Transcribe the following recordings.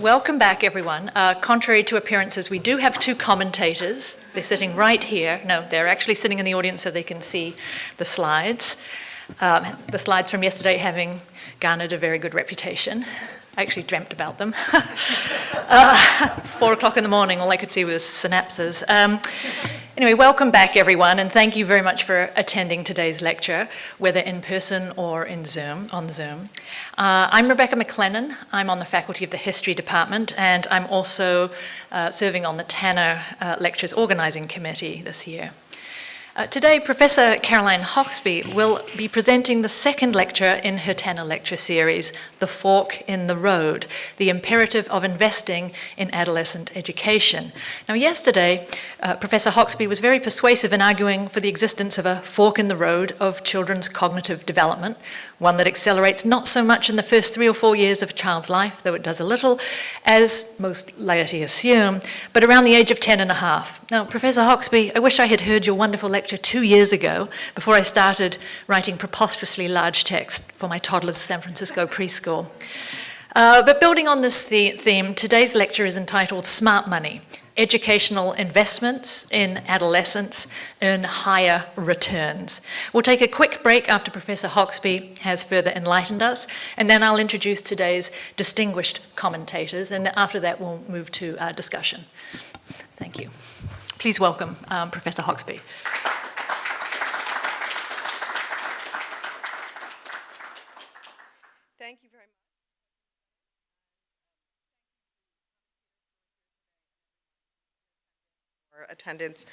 Welcome back, everyone. Uh, contrary to appearances, we do have two commentators. They're sitting right here. No, they're actually sitting in the audience so they can see the slides. Um, the slides from yesterday having garnered a very good reputation. I actually dreamt about them. uh, four o'clock in the morning, all I could see was synapses. Um, anyway, welcome back everyone, and thank you very much for attending today's lecture, whether in person or in Zoom, on Zoom. Uh, I'm Rebecca McLennan. I'm on the faculty of the History Department, and I'm also uh, serving on the Tanner uh, Lectures Organizing Committee this year. Uh, today, Professor Caroline Hoxby will be presenting the second lecture in her Tanner lecture series, The Fork in the Road, the imperative of investing in adolescent education. Now, yesterday, uh, Professor Hoxby was very persuasive in arguing for the existence of a fork in the road of children's cognitive development, one that accelerates not so much in the first three or four years of a child's life, though it does a little, as most laity assume, but around the age of 10 and a half. Now, Professor Hoxby, I wish I had heard your wonderful lecture two years ago before I started writing preposterously large text for my toddler's San Francisco preschool. Uh, but building on this theme, today's lecture is entitled Smart Money, educational investments in adolescence earn higher returns. We'll take a quick break after Professor Hoxby has further enlightened us, and then I'll introduce today's distinguished commentators, and after that we'll move to our discussion. Thank you. Please welcome um, Professor Hoxby. attendance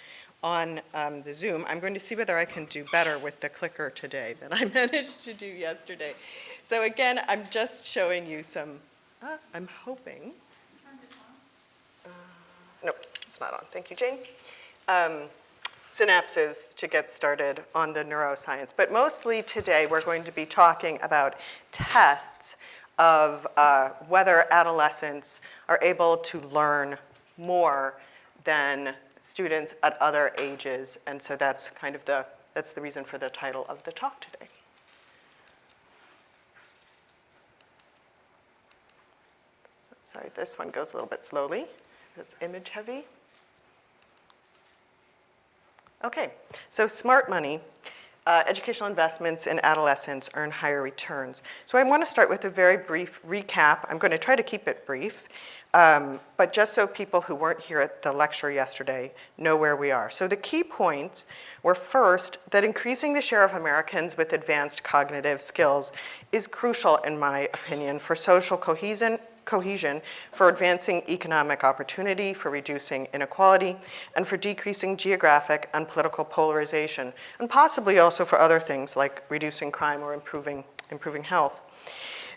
on um, the Zoom. I'm going to see whether I can do better with the clicker today than I managed to do yesterday. So again, I'm just showing you some, uh, I'm hoping. Not on. Thank you, Jane. Um, synapses to get started on the neuroscience. But mostly today we're going to be talking about tests of uh, whether adolescents are able to learn more than students at other ages, and so that's kind of the, that's the reason for the title of the talk today. So, sorry, this one goes a little bit slowly. It's image heavy. Okay, so smart money. Uh, educational investments in adolescents earn higher returns. So I want to start with a very brief recap. I'm going to try to keep it brief. Um, but just so people who weren't here at the lecture yesterday know where we are. So the key points were first, that increasing the share of Americans with advanced cognitive skills is crucial, in my opinion, for social cohesion, cohesion, for advancing economic opportunity, for reducing inequality, and for decreasing geographic and political polarization, and possibly also for other things like reducing crime or improving, improving health.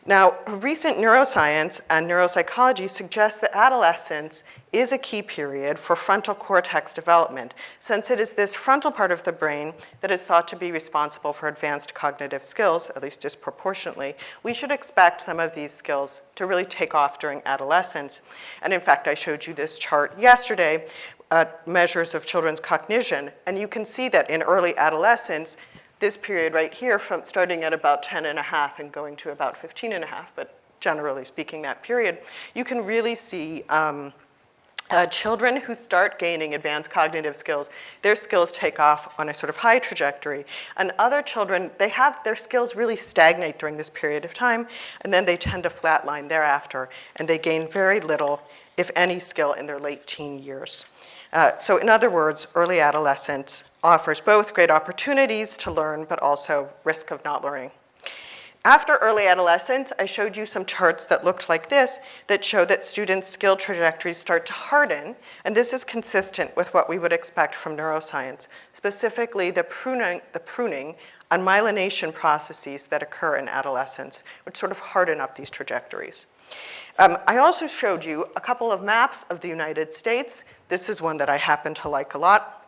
Now, recent neuroscience and neuropsychology suggest that adolescence is a key period for frontal cortex development, since it is this frontal part of the brain that is thought to be responsible for advanced cognitive skills, at least disproportionately. We should expect some of these skills to really take off during adolescence. And in fact, I showed you this chart yesterday, uh, measures of children's cognition, and you can see that in early adolescence, this period right here from starting at about 10 and a half and going to about 15 and a half, but generally speaking that period, you can really see um, uh, children who start gaining advanced cognitive skills, their skills take off on a sort of high trajectory. And other children, they have their skills really stagnate during this period of time, and then they tend to flatline thereafter, and they gain very little, if any, skill in their late teen years. Uh, so in other words, early adolescence offers both great opportunities to learn, but also risk of not learning. After early adolescence, I showed you some charts that looked like this that show that students' skill trajectories start to harden, and this is consistent with what we would expect from neuroscience, specifically the pruning, the pruning and myelination processes that occur in adolescence, which sort of harden up these trajectories. Um, I also showed you a couple of maps of the United States. This is one that I happen to like a lot.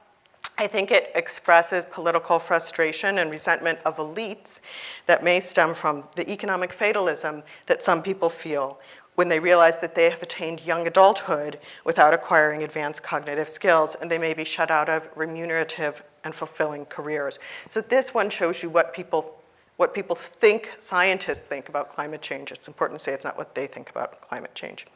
I think it expresses political frustration and resentment of elites that may stem from the economic fatalism that some people feel when they realize that they have attained young adulthood without acquiring advanced cognitive skills and they may be shut out of remunerative and fulfilling careers. So this one shows you what people what people think scientists think about climate change. It's important to say it's not what they think about climate change.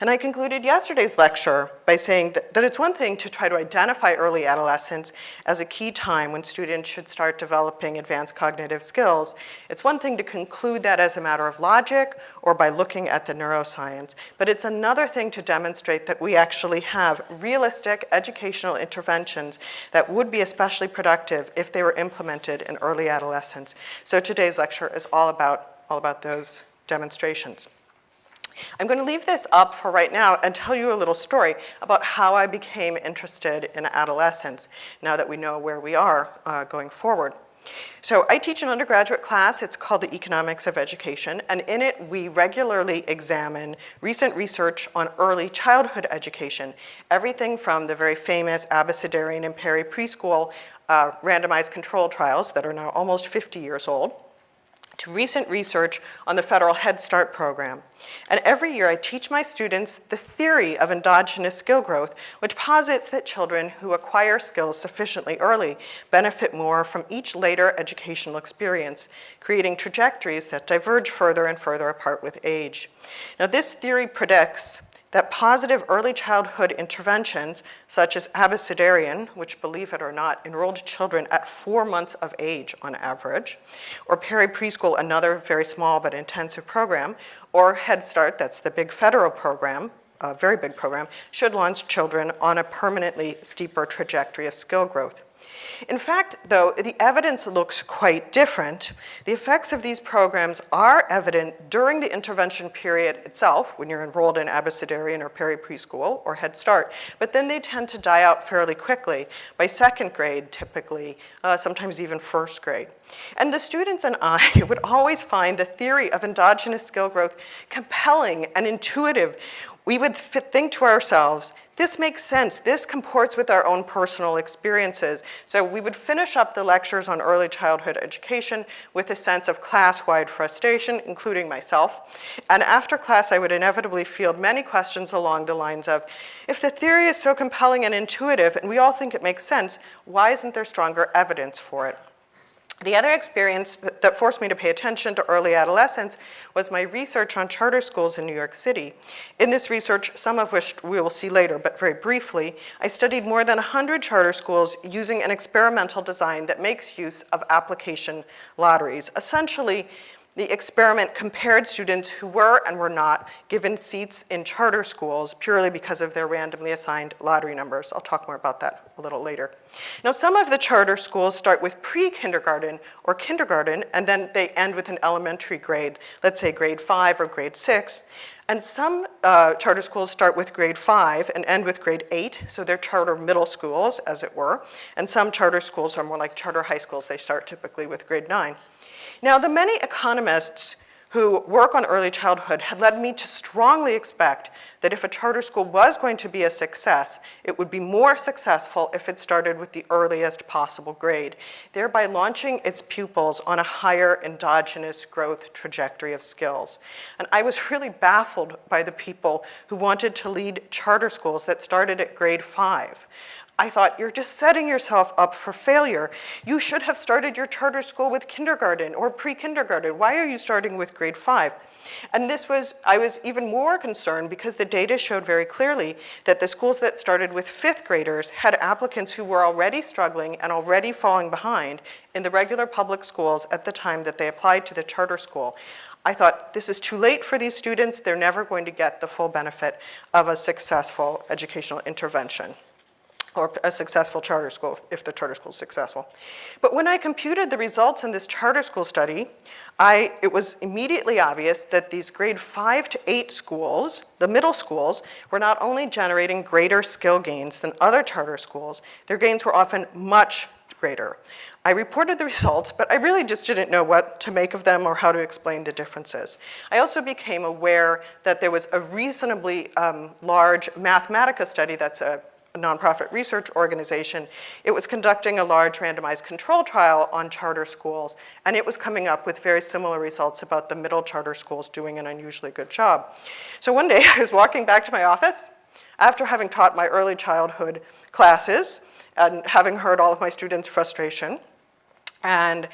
And I concluded yesterday's lecture by saying that, that, it's one thing to try to identify early adolescence as a key time when students should start developing advanced cognitive skills. It's one thing to conclude that as a matter of logic or by looking at the neuroscience, but it's another thing to demonstrate that we actually have realistic educational interventions that would be especially productive if they were implemented in early adolescence. So today's lecture is all about, all about those demonstrations. I'm going to leave this up for right now and tell you a little story about how I became interested in adolescence now that we know where we are uh, going forward. So I teach an undergraduate class, it's called the Economics of Education, and in it we regularly examine recent research on early childhood education, everything from the very famous Abecedarian and Perry preschool uh, randomized control trials that are now almost 50 years old, to recent research on the federal Head Start program. And every year I teach my students the theory of endogenous skill growth, which posits that children who acquire skills sufficiently early benefit more from each later educational experience, creating trajectories that diverge further and further apart with age. Now this theory predicts that positive early childhood interventions, such as Abecedarian, which believe it or not, enrolled children at four months of age on average, or Perry Preschool, another very small but intensive program, or Head Start, that's the big federal program, a very big program, should launch children on a permanently steeper trajectory of skill growth. In fact, though, the evidence looks quite different. The effects of these programs are evident during the intervention period itself, when you're enrolled in Abecedarian or Perry Preschool or Head Start, but then they tend to die out fairly quickly, by second grade typically, uh, sometimes even first grade. And the students and I would always find the theory of endogenous skill growth compelling and intuitive. We would think to ourselves, this makes sense. This comports with our own personal experiences. So we would finish up the lectures on early childhood education with a sense of class-wide frustration, including myself. And after class, I would inevitably field many questions along the lines of, if the theory is so compelling and intuitive, and we all think it makes sense, why isn't there stronger evidence for it? The other experience that forced me to pay attention to early adolescence was my research on charter schools in New York City. In this research, some of which we will see later, but very briefly, I studied more than 100 charter schools using an experimental design that makes use of application lotteries. Essentially, the experiment compared students who were and were not given seats in charter schools purely because of their randomly assigned lottery numbers. I'll talk more about that a little later. Now, some of the charter schools start with pre-kindergarten or kindergarten, and then they end with an elementary grade, let's say grade five or grade six. And some uh, charter schools start with grade five and end with grade eight, so they're charter middle schools, as it were. And some charter schools are more like charter high schools. They start typically with grade nine. Now, the many economists who work on early childhood had led me to strongly expect that if a charter school was going to be a success, it would be more successful if it started with the earliest possible grade, thereby launching its pupils on a higher endogenous growth trajectory of skills. And I was really baffled by the people who wanted to lead charter schools that started at grade five. I thought, you're just setting yourself up for failure. You should have started your charter school with kindergarten or pre-kindergarten. Why are you starting with grade five? And this was, I was even more concerned because the data showed very clearly that the schools that started with fifth graders had applicants who were already struggling and already falling behind in the regular public schools at the time that they applied to the charter school. I thought, this is too late for these students. They're never going to get the full benefit of a successful educational intervention or a successful charter school, if the charter school is successful. But when I computed the results in this charter school study, I, it was immediately obvious that these grade five to eight schools, the middle schools, were not only generating greater skill gains than other charter schools, their gains were often much greater. I reported the results, but I really just didn't know what to make of them or how to explain the differences. I also became aware that there was a reasonably um, large Mathematica study that's a a nonprofit research organization, it was conducting a large randomized control trial on charter schools, and it was coming up with very similar results about the middle charter schools doing an unusually good job. So one day I was walking back to my office after having taught my early childhood classes and having heard all of my students' frustration, and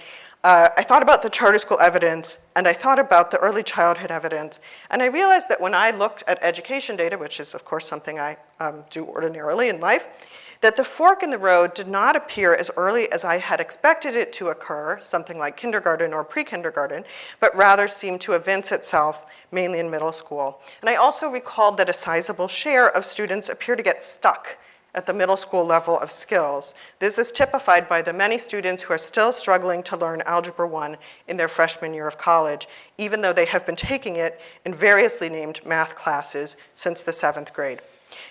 uh, I thought about the charter school evidence, and I thought about the early childhood evidence, and I realized that when I looked at education data, which is of course something I um, do ordinarily in life, that the fork in the road did not appear as early as I had expected it to occur, something like kindergarten or pre-kindergarten, but rather seemed to evince itself mainly in middle school. And I also recalled that a sizable share of students appear to get stuck at the middle school level of skills. This is typified by the many students who are still struggling to learn Algebra 1 in their freshman year of college, even though they have been taking it in variously named math classes since the seventh grade.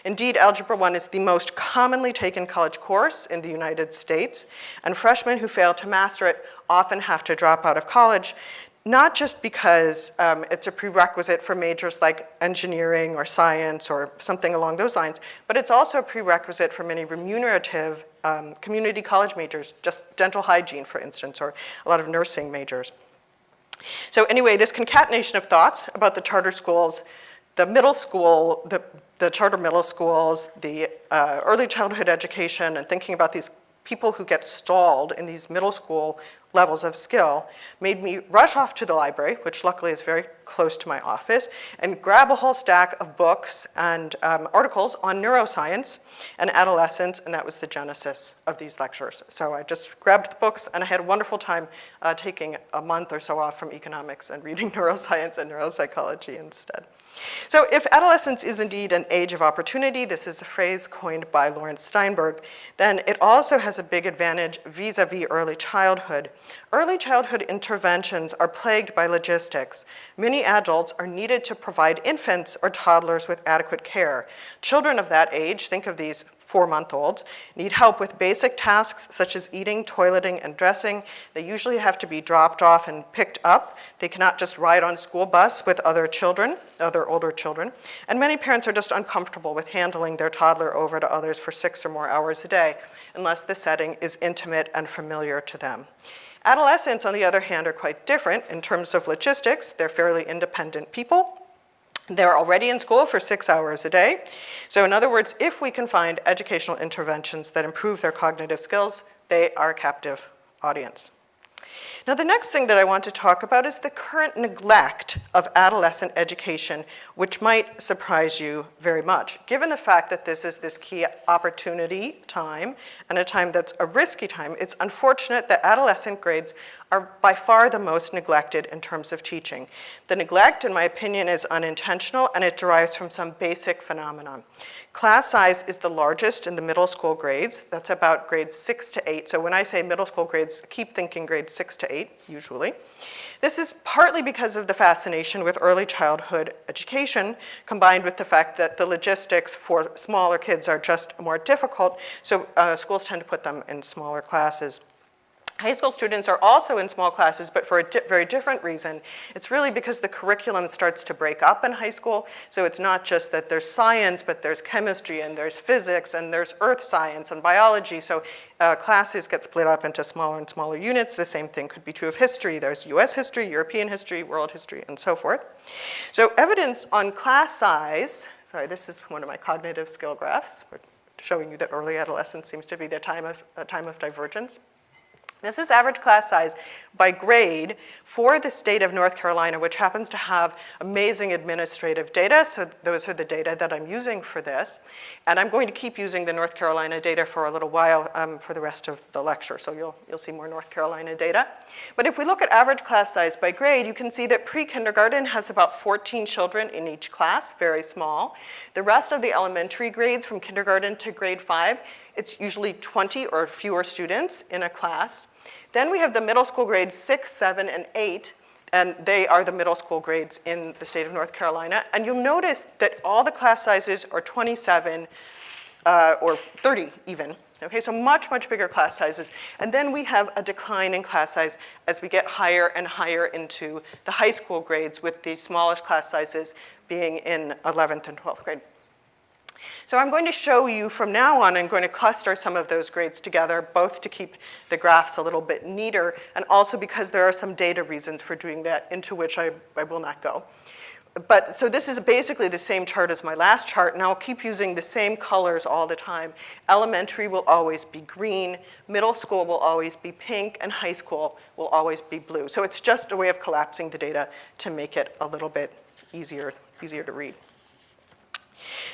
Indeed, Algebra 1 is the most commonly taken college course in the United States, and freshmen who fail to master it often have to drop out of college, not just because um, it's a prerequisite for majors like engineering or science or something along those lines, but it's also a prerequisite for many remunerative um, community college majors, just dental hygiene, for instance, or a lot of nursing majors. So anyway, this concatenation of thoughts about the charter schools, the middle school, the the charter middle schools, the uh, early childhood education, and thinking about these people who get stalled in these middle school levels of skill made me rush off to the library, which luckily is very close to my office, and grab a whole stack of books and um, articles on neuroscience and adolescence, and that was the genesis of these lectures. So I just grabbed the books, and I had a wonderful time uh, taking a month or so off from economics and reading neuroscience and neuropsychology instead. So if adolescence is indeed an age of opportunity, this is a phrase coined by Laurence Steinberg, then it also has a big advantage vis-a-vis -vis early childhood. Early childhood interventions are plagued by logistics. Many adults are needed to provide infants or toddlers with adequate care. Children of that age, think of these four-month-olds, need help with basic tasks such as eating, toileting, and dressing. They usually have to be dropped off and picked up. They cannot just ride on school bus with other children, other older children. And many parents are just uncomfortable with handling their toddler over to others for six or more hours a day, unless the setting is intimate and familiar to them. Adolescents, on the other hand, are quite different in terms of logistics. They're fairly independent people. They're already in school for six hours a day. So in other words, if we can find educational interventions that improve their cognitive skills, they are a captive audience. Now the next thing that I want to talk about is the current neglect of adolescent education, which might surprise you very much. Given the fact that this is this key opportunity time and a time that's a risky time, it's unfortunate that adolescent grades are by far the most neglected in terms of teaching. The neglect, in my opinion, is unintentional and it derives from some basic phenomenon. Class size is the largest in the middle school grades. That's about grades six to eight. So when I say middle school grades, keep thinking grades six to eight, usually. This is partly because of the fascination with early childhood education, combined with the fact that the logistics for smaller kids are just more difficult, so uh, schools tend to put them in smaller classes. High school students are also in small classes, but for a di very different reason. It's really because the curriculum starts to break up in high school, so it's not just that there's science, but there's chemistry, and there's physics, and there's earth science and biology, so uh, classes get split up into smaller and smaller units. The same thing could be true of history. There's US history, European history, world history, and so forth. So evidence on class size, sorry, this is one of my cognitive skill graphs, showing you that early adolescence seems to be the time of, a time of divergence. This is average class size by grade for the state of North Carolina, which happens to have amazing administrative data. So those are the data that I'm using for this. And I'm going to keep using the North Carolina data for a little while um, for the rest of the lecture. So you'll, you'll see more North Carolina data. But if we look at average class size by grade, you can see that pre-kindergarten has about 14 children in each class, very small. The rest of the elementary grades from kindergarten to grade five, it's usually 20 or fewer students in a class. Then we have the middle school grades six, seven, and eight, and they are the middle school grades in the state of North Carolina. And you'll notice that all the class sizes are 27 uh, or 30 even. Okay, so much, much bigger class sizes. And then we have a decline in class size as we get higher and higher into the high school grades with the smallest class sizes being in 11th and 12th grade. So I'm going to show you from now on, I'm going to cluster some of those grades together, both to keep the graphs a little bit neater, and also because there are some data reasons for doing that into which I, I will not go. but, so this is basically the same chart as my last chart, and I'll keep using the same colors all the time. Elementary will always be green, middle school will always be pink, and high school will always be blue. So it's just a way of collapsing the data to make it a little bit easier, easier to read.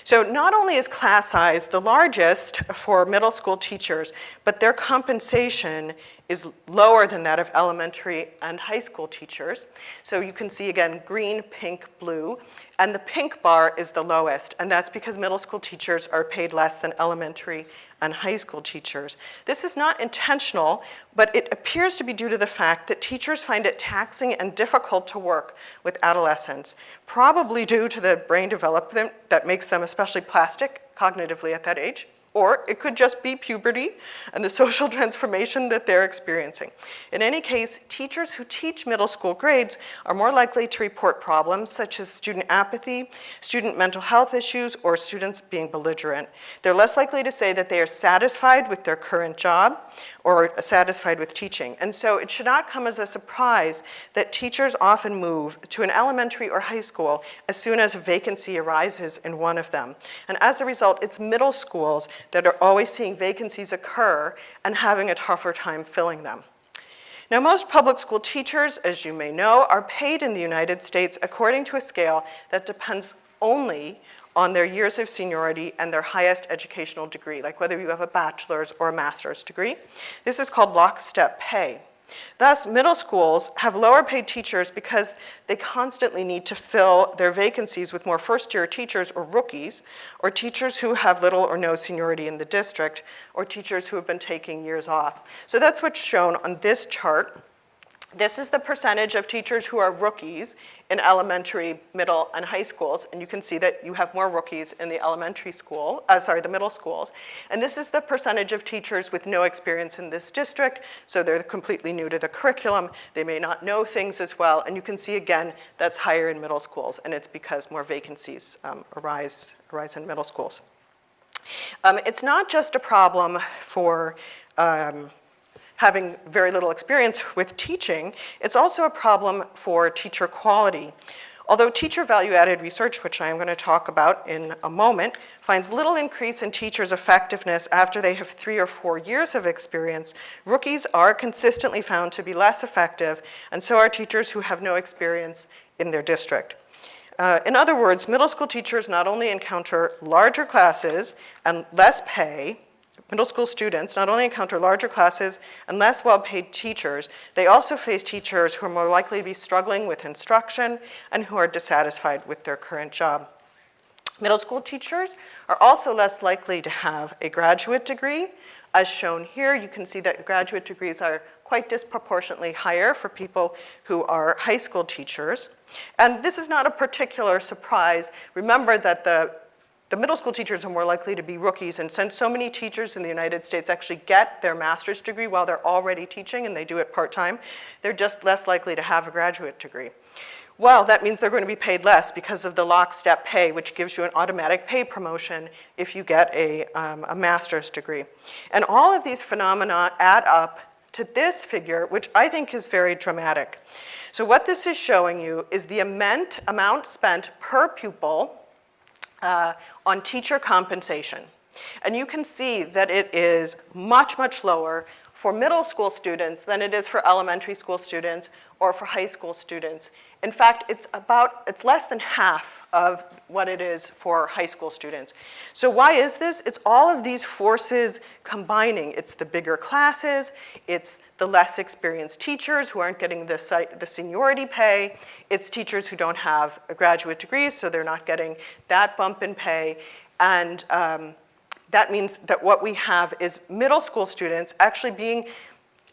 So not only is class size the largest for middle school teachers, but their compensation is lower than that of elementary and high school teachers. So you can see again, green, pink, blue, and the pink bar is the lowest, and that's because middle school teachers are paid less than elementary and high school teachers. This is not intentional, but it appears to be due to the fact that teachers find it taxing and difficult to work with adolescents, probably due to the brain development that makes them especially plastic cognitively at that age. Or it could just be puberty and the social transformation that they're experiencing. In any case, teachers who teach middle school grades are more likely to report problems such as student apathy, student mental health issues, or students being belligerent. They're less likely to say that they are satisfied with their current job or satisfied with teaching. And so it should not come as a surprise that teachers often move to an elementary or high school as soon as a vacancy arises in one of them. And as a result, it's middle schools that are always seeing vacancies occur and having a tougher time filling them. Now, most public school teachers, as you may know, are paid in the United States according to a scale that depends only on their years of seniority and their highest educational degree, like whether you have a bachelor's or a master's degree. This is called lockstep pay. Thus, middle schools have lower paid teachers because they constantly need to fill their vacancies with more first-year teachers or rookies, or teachers who have little or no seniority in the district, or teachers who have been taking years off. So that's what's shown on this chart. This is the percentage of teachers who are rookies in elementary, middle, and high schools, and you can see that you have more rookies in the elementary school, uh, sorry, the middle schools. And this is the percentage of teachers with no experience in this district, so they're completely new to the curriculum, they may not know things as well, and you can see again, that's higher in middle schools, and it's because more vacancies um, arise, arise in middle schools. Um, it's not just a problem for um, having very little experience with teaching, it's also a problem for teacher quality. Although teacher value-added research, which I am going to talk about in a moment, finds little increase in teachers' effectiveness after they have three or four years of experience, rookies are consistently found to be less effective, and so are teachers who have no experience in their district. Uh, in other words, middle school teachers not only encounter larger classes and less pay, Middle school students not only encounter larger classes and less well-paid teachers, they also face teachers who are more likely to be struggling with instruction and who are dissatisfied with their current job. Middle school teachers are also less likely to have a graduate degree. As shown here, you can see that graduate degrees are quite disproportionately higher for people who are high school teachers. And this is not a particular surprise. Remember that the the middle school teachers are more likely to be rookies, and since so many teachers in the United States actually get their master's degree while they're already teaching and they do it part-time, they're just less likely to have a graduate degree. Well, that means they're going to be paid less because of the lockstep pay, which gives you an automatic pay promotion if you get a, um, a master's degree. And all of these phenomena add up to this figure, which I think is very dramatic. So what this is showing you is the amount, amount spent per pupil uh, on teacher compensation. And you can see that it is much, much lower for middle school students than it is for elementary school students or for high school students. In fact, it's about, it's less than half of what it is for high school students. So why is this? It's all of these forces combining. It's the bigger classes, it's the less experienced teachers who aren't getting the, the seniority pay, it's teachers who don't have a graduate degree, so they're not getting that bump in pay, and um, that means that what we have is middle school students actually being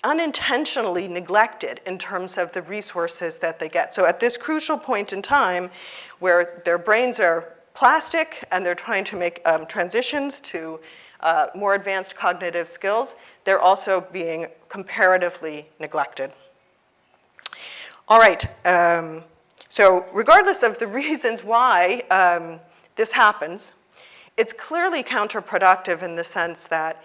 unintentionally neglected in terms of the resources that they get. So at this crucial point in time where their brains are plastic and they're trying to make um, transitions to uh, more advanced cognitive skills, they're also being comparatively neglected. All right, um, so regardless of the reasons why um, this happens, it's clearly counterproductive in the sense that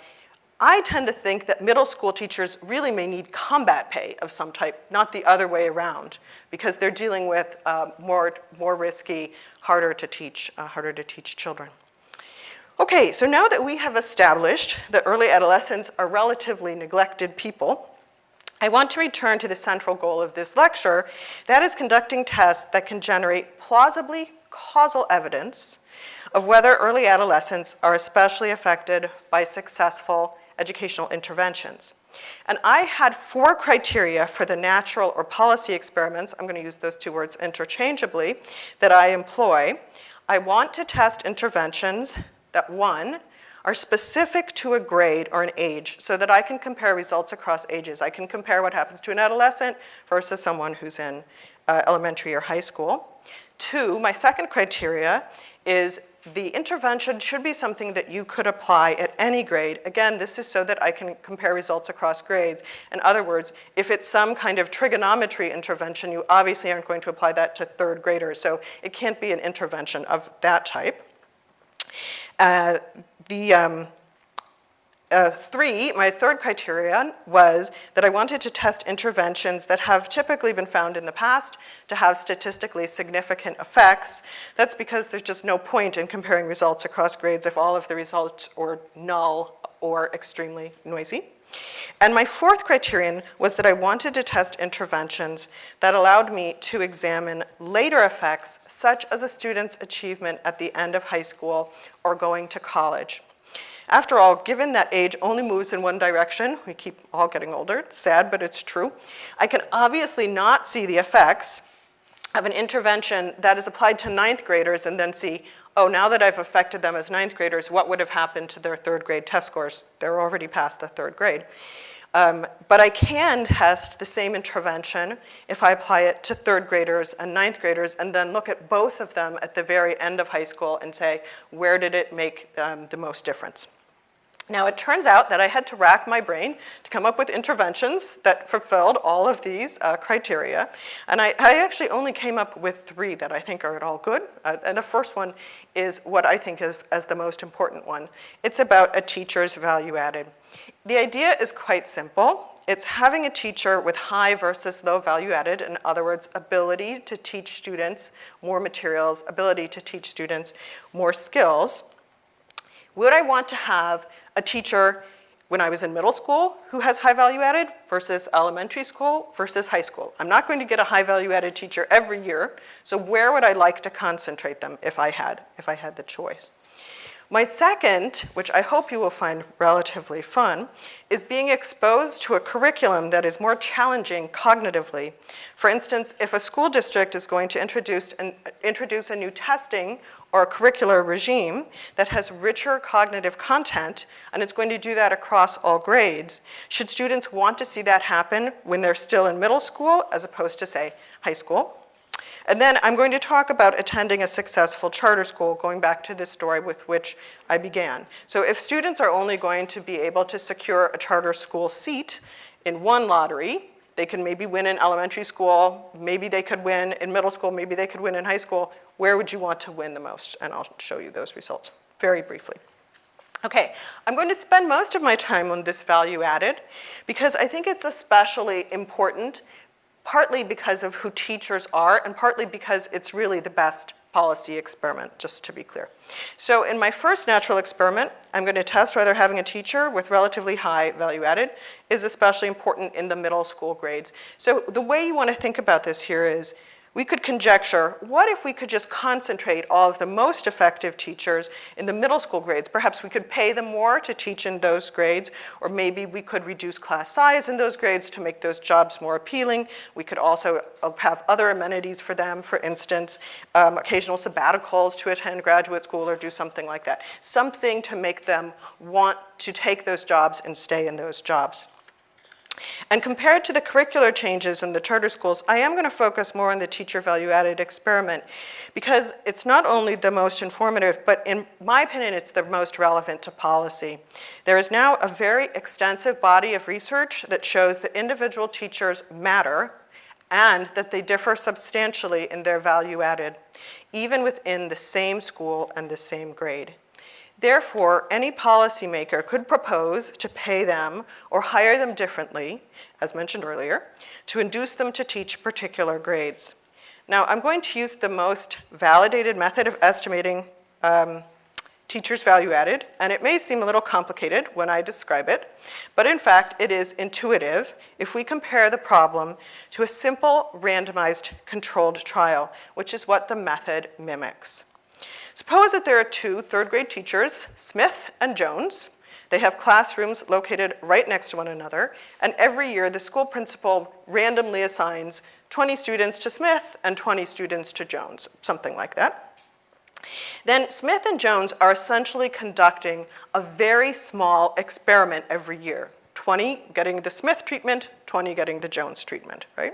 I tend to think that middle school teachers really may need combat pay of some type, not the other way around, because they're dealing with uh, more, more risky, harder to teach, uh, harder to teach children. Okay, so now that we have established that early adolescents are relatively neglected people, I want to return to the central goal of this lecture, that is conducting tests that can generate plausibly causal evidence of whether early adolescents are especially affected by successful educational interventions. And I had four criteria for the natural or policy experiments, I'm going to use those two words interchangeably, that I employ. I want to test interventions that one, are specific to a grade or an age so that I can compare results across ages. I can compare what happens to an adolescent versus someone who's in uh, elementary or high school. Two, my second criteria is the intervention should be something that you could apply at any grade. Again, this is so that I can compare results across grades. In other words, if it's some kind of trigonometry intervention, you obviously aren't going to apply that to third graders, so it can't be an intervention of that type. Uh, the um, uh, three, my third criterion was that I wanted to test interventions that have typically been found in the past to have statistically significant effects. That's because there's just no point in comparing results across grades if all of the results are null or extremely noisy. And my fourth criterion was that I wanted to test interventions that allowed me to examine later effects, such as a student's achievement at the end of high school or going to college. After all, given that age only moves in one direction, we keep all getting older, it's sad, but it's true, I can obviously not see the effects of an intervention that is applied to ninth graders and then see, oh, now that I've affected them as ninth graders, what would have happened to their third grade test scores? They're already past the third grade. Um, but I can test the same intervention if I apply it to third graders and ninth graders and then look at both of them at the very end of high school and say, where did it make um, the most difference? Now it turns out that I had to rack my brain to come up with interventions that fulfilled all of these uh, criteria. And I, I, actually only came up with three that I think are at all good. Uh, and the first one is what I think is as the most important one. It's about a teacher's value added. The idea is quite simple. It's having a teacher with high versus low value added, in other words, ability to teach students more materials, ability to teach students more skills. Would I want to have a teacher when I was in middle school who has high value added versus elementary school versus high school. I'm not going to get a high value added teacher every year, so where would I like to concentrate them if I had, if I had the choice? My second, which I hope you will find relatively fun, is being exposed to a curriculum that is more challenging cognitively. For instance, if a school district is going to introduce, an, introduce a new testing or a curricular regime that has richer cognitive content, and it's going to do that across all grades, should students want to see that happen when they're still in middle school as opposed to, say, high school? And then I'm going to talk about attending a successful charter school, going back to the story with which I began. So if students are only going to be able to secure a charter school seat in one lottery, they can maybe win in elementary school, maybe they could win in middle school, maybe they could win in high school. Where would you want to win the most? And I'll show you those results very briefly. Okay, I'm going to spend most of my time on this value added because I think it's especially important partly because of who teachers are and partly because it's really the best policy experiment, just to be clear. So in my first natural experiment, I'm going to test whether having a teacher with relatively high value added is especially important in the middle school grades. So the way you want to think about this here is we could conjecture, what if we could just concentrate all of the most effective teachers in the middle school grades? Perhaps we could pay them more to teach in those grades, or maybe we could reduce class size in those grades to make those jobs more appealing. We could also uh, have other amenities for them, for instance, um, occasional sabbaticals to attend graduate school or do something like that. Something to make them want to take those jobs and stay in those jobs. And compared to the curricular changes in the charter schools, I am going to focus more on the teacher value added experiment because it's not only the most informative, but in my opinion, it's the most relevant to policy. There is now a very extensive body of research that shows that individual teachers matter and that they differ substantially in their value added, even within the same school and the same grade. Therefore, any policymaker could propose to pay them or hire them differently, as mentioned earlier, to induce them to teach particular grades. Now, I'm going to use the most validated method of estimating um, teachers' value added, and it may seem a little complicated when I describe it, but in fact, it is intuitive if we compare the problem to a simple randomized controlled trial, which is what the method mimics. Suppose that there are two third grade teachers, Smith and Jones. They have classrooms located right next to one another, and every year the school principal randomly assigns 20 students to Smith and 20 students to Jones, something like that. Then Smith and Jones are essentially conducting a very small experiment every year. 20 getting the Smith treatment, 20 getting the Jones treatment, right?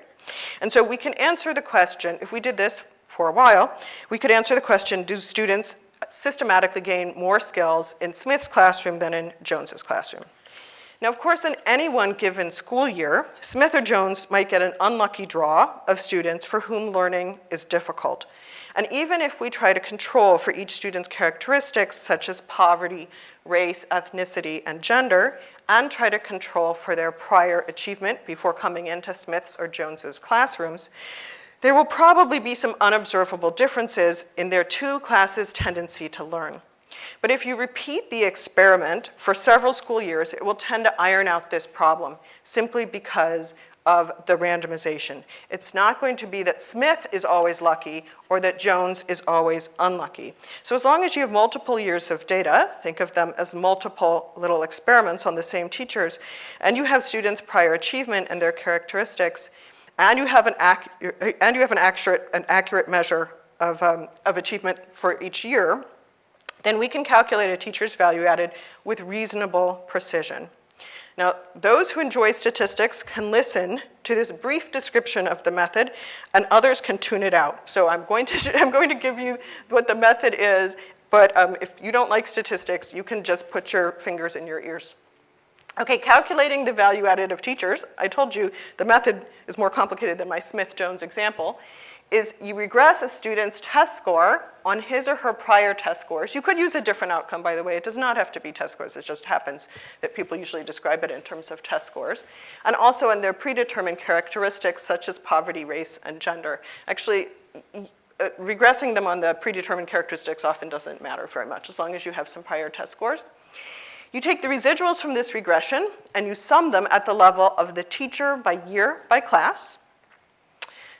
And so we can answer the question, if we did this for a while, we could answer the question, do students systematically gain more skills in Smith's classroom than in Jones's classroom? Now, of course, in any one given school year, Smith or Jones might get an unlucky draw of students for whom learning is difficult. And even if we try to control for each student's characteristics, such as poverty, race, ethnicity, and gender, and try to control for their prior achievement before coming into Smith's or Jones's classrooms, there will probably be some unobservable differences in their two classes' tendency to learn. But if you repeat the experiment for several school years, it will tend to iron out this problem simply because of the randomization. It's not going to be that Smith is always lucky or that Jones is always unlucky. So as long as you have multiple years of data, think of them as multiple little experiments on the same teachers, and you have students' prior achievement and their characteristics, and you have an, and you have an, accurate, an accurate measure of, um, of achievement for each year, then we can calculate a teacher's value added with reasonable precision. Now, those who enjoy statistics can listen to this brief description of the method, and others can tune it out. So I'm going to, I'm going to give you what the method is, but um, if you don't like statistics, you can just put your fingers in your ears. Okay, calculating the value added of teachers, I told you the method is more complicated than my Smith-Jones example, is you regress a student's test score on his or her prior test scores. You could use a different outcome, by the way. It does not have to be test scores. It just happens that people usually describe it in terms of test scores. And also in their predetermined characteristics such as poverty, race, and gender. Actually, uh, regressing them on the predetermined characteristics often doesn't matter very much as long as you have some prior test scores. You take the residuals from this regression and you sum them at the level of the teacher by year by class.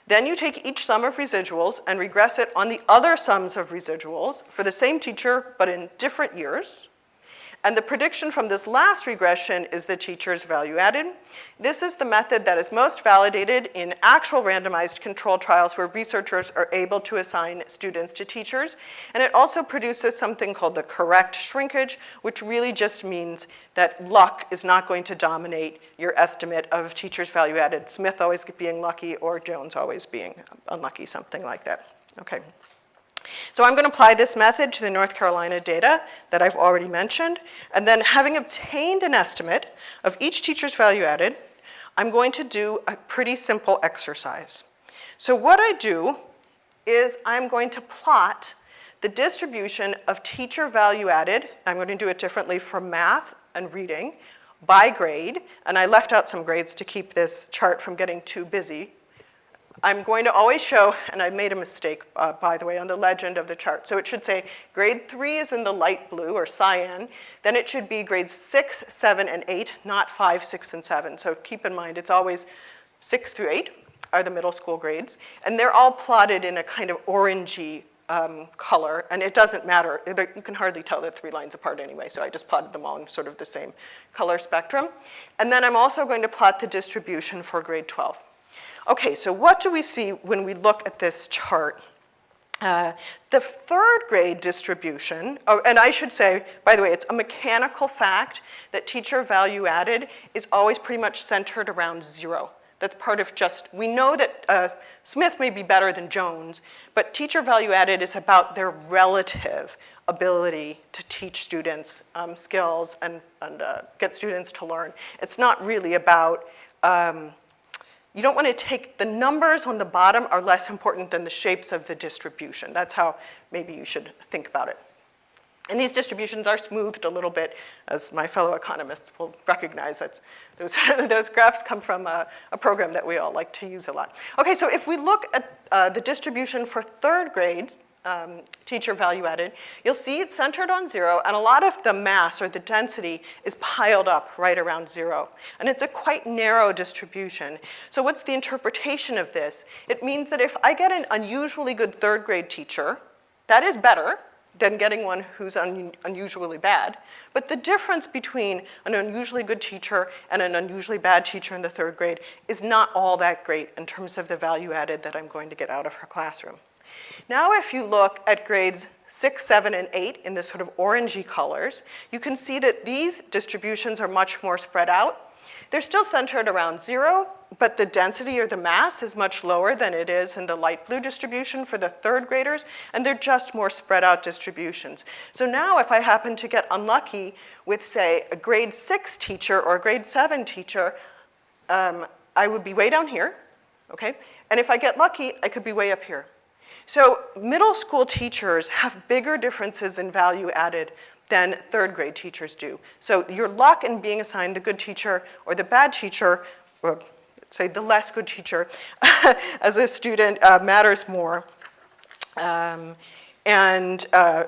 Then you take each sum of residuals and regress it on the other sums of residuals for the same teacher but in different years. And the prediction from this last regression is the teacher's value added. This is the method that is most validated in actual randomized control trials where researchers are able to assign students to teachers. And it also produces something called the correct shrinkage, which really just means that luck is not going to dominate your estimate of teacher's value added, Smith always being lucky or Jones always being unlucky, something like that. Okay. So I'm going to apply this method to the North Carolina data that I've already mentioned, and then having obtained an estimate of each teacher's value added, I'm going to do a pretty simple exercise. So what I do is I'm going to plot the distribution of teacher value added, I'm going to do it differently for math and reading, by grade, and I left out some grades to keep this chart from getting too busy I'm going to always show, and I made a mistake, uh, by the way, on the legend of the chart. So it should say grade three is in the light blue or cyan, then it should be grades six, seven, and eight, not five, six, and seven. So keep in mind, it's always six through eight are the middle school grades, and they're all plotted in a kind of orangey um, color, and it doesn't matter. You can hardly tell they're three lines apart anyway, so I just plotted them all in sort of the same color spectrum. And then I'm also going to plot the distribution for grade 12. Okay, so what do we see when we look at this chart? Uh, the third grade distribution, oh, and I should say, by the way, it's a mechanical fact that teacher value added is always pretty much centered around zero. That's part of just, we know that uh, Smith may be better than Jones, but teacher value added is about their relative ability to teach students um, skills and, and uh, get students to learn. It's not really about um, you don't want to take, the numbers on the bottom are less important than the shapes of the distribution. That's how maybe you should think about it. And these distributions are smoothed a little bit, as my fellow economists will recognize. That's, those, those graphs come from a, a, program that we all like to use a lot. Okay, so if we look at uh, the distribution for third grade um, teacher value added, you'll see it's centered on zero, and a lot of the mass or the density is piled up right around zero. And it's a quite narrow distribution. So what's the interpretation of this? It means that if I get an unusually good third grade teacher, that is better than getting one who's un unusually bad. But the difference between an unusually good teacher and an unusually bad teacher in the third grade is not all that great in terms of the value added that I'm going to get out of her classroom. Now if you look at grades six, seven, and eight in this sort of orangey colors, you can see that these distributions are much more spread out. They're still centered around zero, but the density or the mass is much lower than it is in the light blue distribution for the third graders, and they're just more spread out distributions. So now if I happen to get unlucky with, say, a grade six teacher or a grade seven teacher, um, I would be way down here, okay? And if I get lucky, I could be way up here. So middle school teachers have bigger differences in value added than third grade teachers do. So your luck in being assigned the good teacher or the bad teacher, or say the less good teacher as a student uh, matters more. Um, and uh,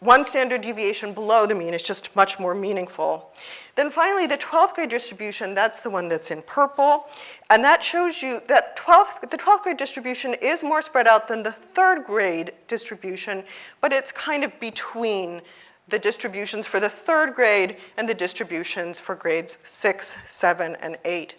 one standard deviation below the mean is just much more meaningful. Then finally, the 12th grade distribution, that's the one that's in purple. And that shows you that 12th, the 12th grade distribution is more spread out than the third grade distribution, but it's kind of between the distributions for the third grade and the distributions for grades six, seven, and eight.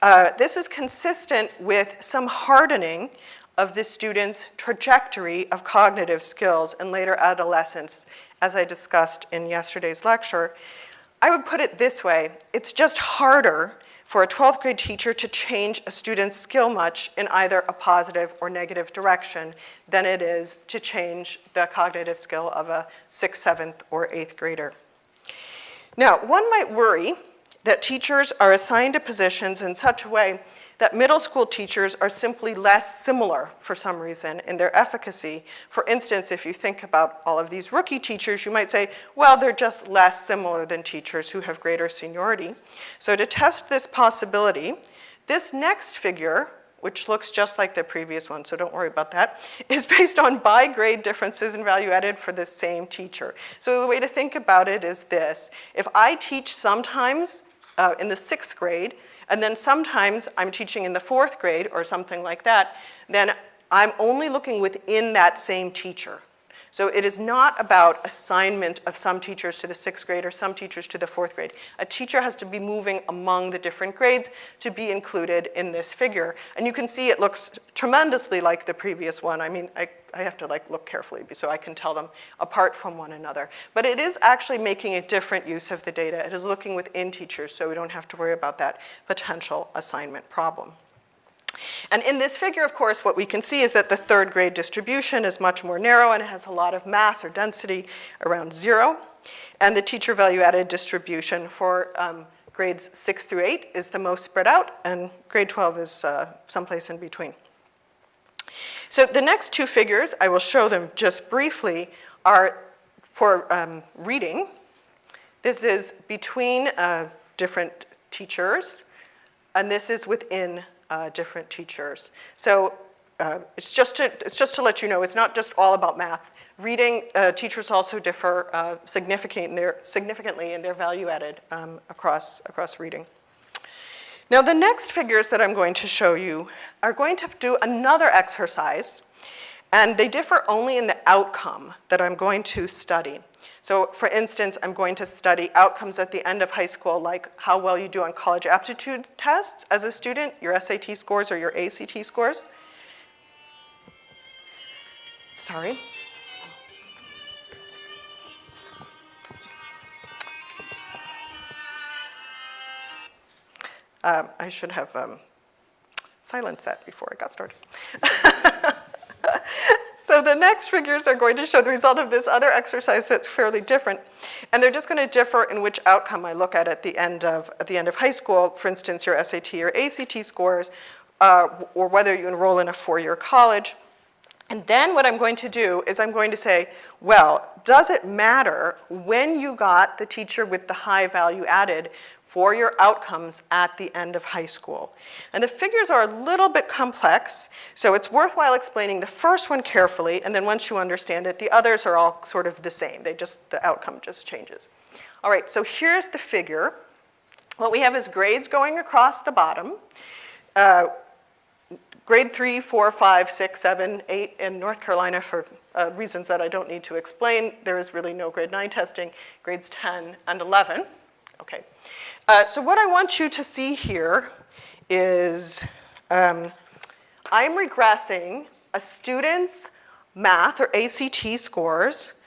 Uh, this is consistent with some hardening of the student's trajectory of cognitive skills in later adolescence, as I discussed in yesterday's lecture. I would put it this way, it's just harder for a 12th grade teacher to change a student's skill much in either a positive or negative direction than it is to change the cognitive skill of a 6th, 7th, or 8th grader. Now, one might worry that teachers are assigned to positions in such a way that middle school teachers are simply less similar for some reason in their efficacy. For instance, if you think about all of these rookie teachers, you might say, well, they're just less similar than teachers who have greater seniority. So to test this possibility, this next figure, which looks just like the previous one, so don't worry about that, is based on by grade differences in value added for the same teacher. So the way to think about it is this. If I teach sometimes uh, in the sixth grade, and then sometimes I'm teaching in the fourth grade or something like that, then I'm only looking within that same teacher. So it is not about assignment of some teachers to the sixth grade or some teachers to the fourth grade. A teacher has to be moving among the different grades to be included in this figure. And you can see it looks tremendously like the previous one. I mean, I, I have to like look carefully so I can tell them apart from one another. But it is actually making a different use of the data. It is looking within teachers so we don't have to worry about that potential assignment problem. And in this figure, of course, what we can see is that the third grade distribution is much more narrow and has a lot of mass or density around zero. And the teacher value added distribution for um, grades six through eight is the most spread out, and grade 12 is uh, someplace in between. So the next two figures, I will show them just briefly, are for um, reading. This is between uh, different teachers, and this is within uh, different teachers. So uh, it's, just to, it's just to let you know, it's not just all about math. Reading, uh, teachers also differ uh, significant in their, significantly in their value added um, across, across reading. Now the next figures that I'm going to show you are going to do another exercise and they differ only in the outcome that I'm going to study. So for instance, I'm going to study outcomes at the end of high school, like how well you do on college aptitude tests as a student, your SAT scores or your ACT scores. Sorry. Um, I should have um, silenced that before I got started. So the next figures are going to show the result of this other exercise that's fairly different. And they're just going to differ in which outcome I look at at the end of, at the end of high school, for instance, your SAT or ACT scores, uh, or whether you enroll in a four-year college. And then what I'm going to do is I'm going to say, well, does it matter when you got the teacher with the high value added for your outcomes at the end of high school? And the figures are a little bit complex, so it's worthwhile explaining the first one carefully, and then once you understand it, the others are all sort of the same. They just, the outcome just changes. All right, so here's the figure. What we have is grades going across the bottom. Uh, grade three, four, five, six, seven, eight in North Carolina for uh, reasons that I don't need to explain. There is really no grade nine testing, grades 10 and 11. Okay. Uh, so what I want you to see here is um, I'm regressing a student's math or ACT scores.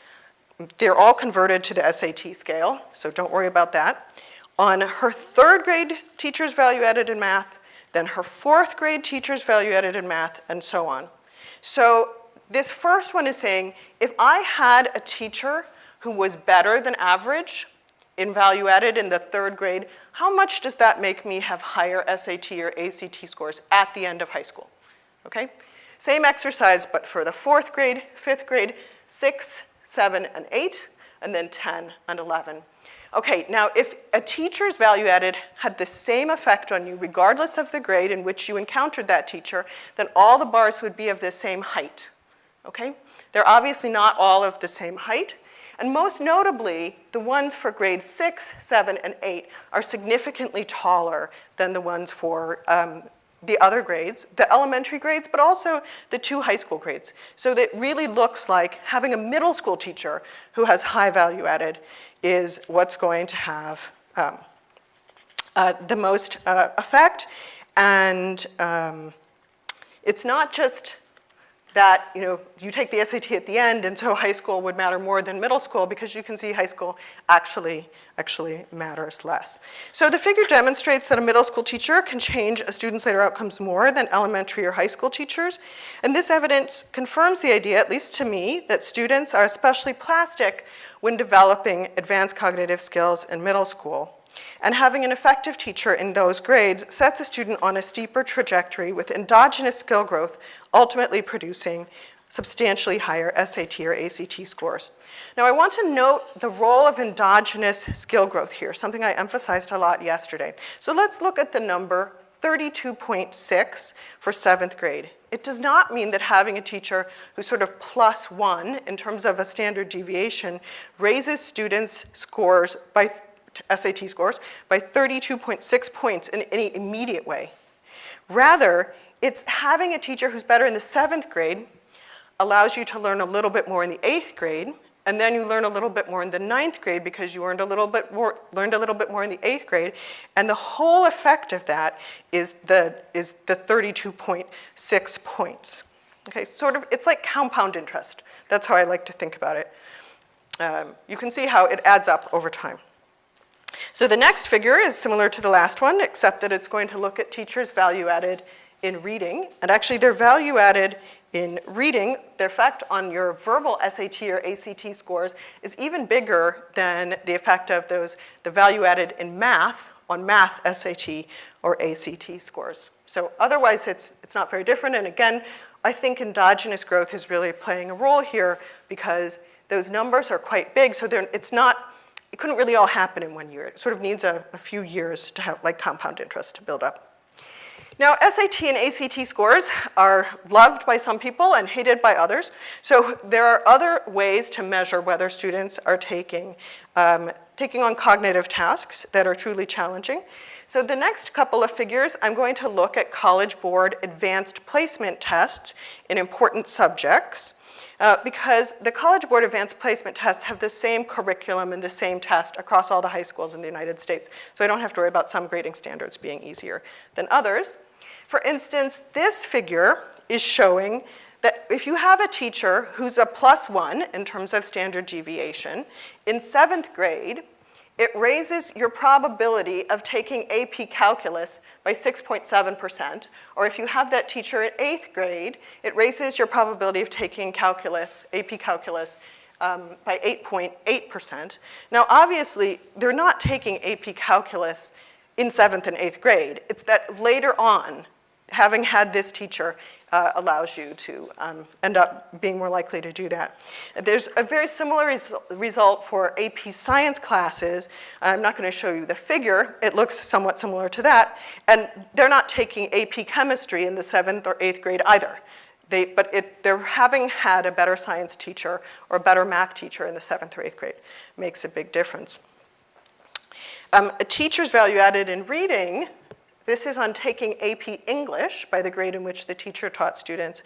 They're all converted to the SAT scale, so don't worry about that. On her third grade teacher's value added in math, then her fourth grade teacher's value added in math, and so on. So this first one is saying, if I had a teacher who was better than average in value added in the third grade, how much does that make me have higher SAT or ACT scores at the end of high school? Okay? Same exercise, but for the fourth grade, fifth grade, six, seven, and eight, and then 10 and 11. Okay, now if a teacher's value added had the same effect on you regardless of the grade in which you encountered that teacher, then all the bars would be of the same height, okay? They're obviously not all of the same height, and most notably, the ones for grades six, seven, and eight are significantly taller than the ones for um, the other grades, the elementary grades, but also the two high school grades. So that really looks like having a middle school teacher who has high value added is what's going to have um, uh, the most uh, effect. And um, it's not just that you know you take the SAT at the end and so high school would matter more than middle school because you can see high school actually actually matters less. So the figure demonstrates that a middle school teacher can change a student's later outcomes more than elementary or high school teachers. And this evidence confirms the idea, at least to me, that students are especially plastic when developing advanced cognitive skills in middle school. And having an effective teacher in those grades sets a student on a steeper trajectory with endogenous skill growth, ultimately producing substantially higher SAT or ACT scores. Now I want to note the role of endogenous skill growth here, something I emphasized a lot yesterday. So let's look at the number 32.6 for seventh grade. It does not mean that having a teacher who's sort of plus one in terms of a standard deviation raises students' scores by SAT scores by 32.6 points in any immediate way. Rather, it's having a teacher who's better in the seventh grade allows you to learn a little bit more in the eighth grade, and then you learn a little bit more in the ninth grade because you learned a little bit more, learned a little bit more in the eighth grade, and the whole effect of that is the, is the 32.6 points. Okay, sort of, it's like compound interest. That's how I like to think about it. Um, you can see how it adds up over time. So the next figure is similar to the last one, except that it's going to look at teachers' value added in reading. And actually their value added in reading, the effect on your verbal SAT or ACT scores is even bigger than the effect of those, the value added in math on math SAT or ACT scores. So otherwise it's, it's not very different. And again, I think endogenous growth is really playing a role here because those numbers are quite big. So it's not, it couldn't really all happen in one year. It sort of needs a, a few years to have like compound interest to build up. Now, SAT and ACT scores are loved by some people and hated by others. So there are other ways to measure whether students are taking, um, taking on cognitive tasks that are truly challenging. So the next couple of figures, I'm going to look at College Board advanced placement tests in important subjects. Uh, because the College Board Advanced Placement tests have the same curriculum and the same test across all the high schools in the United States. So I don't have to worry about some grading standards being easier than others. For instance, this figure is showing that if you have a teacher who's a plus one in terms of standard deviation, in seventh grade, it raises your probability of taking AP Calculus by 6.7%, or if you have that teacher in eighth grade, it raises your probability of taking calculus, AP Calculus, um, by 8.8%. Now obviously, they're not taking AP Calculus in seventh and eighth grade. It's that later on having had this teacher uh, allows you to um, end up being more likely to do that. There's a very similar res result for AP science classes. I'm not going to show you the figure. It looks somewhat similar to that. And they're not taking AP chemistry in the seventh or eighth grade either. They, but it, they're having had a better science teacher or a better math teacher in the seventh or eighth grade makes a big difference. Um, a teacher's value added in reading this is on taking AP English by the grade in which the teacher taught students.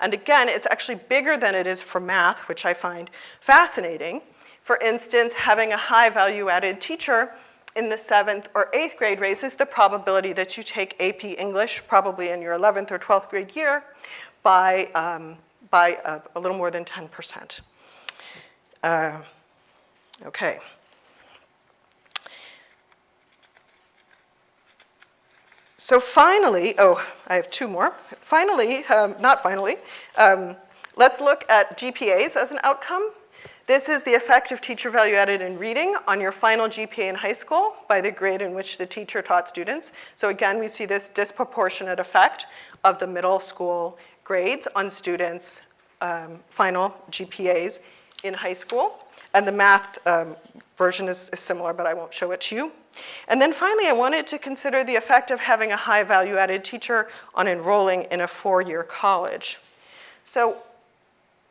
And again, it's actually bigger than it is for math, which I find fascinating. For instance, having a high value added teacher in the seventh or eighth grade raises the probability that you take AP English, probably in your 11th or 12th grade year, by, um, by a, a, little more than 10%. Uh, okay. So finally, oh, I have two more. Finally, um, not finally, um, let's look at GPAs as an outcome. This is the effect of teacher value added in reading on your final GPA in high school by the grade in which the teacher taught students. So again, we see this disproportionate effect of the middle school grades on students' um, final GPAs in high school. And the math um, version is, is similar, but I won't show it to you. And then finally, I wanted to consider the effect of having a high value added teacher on enrolling in a four-year college. So,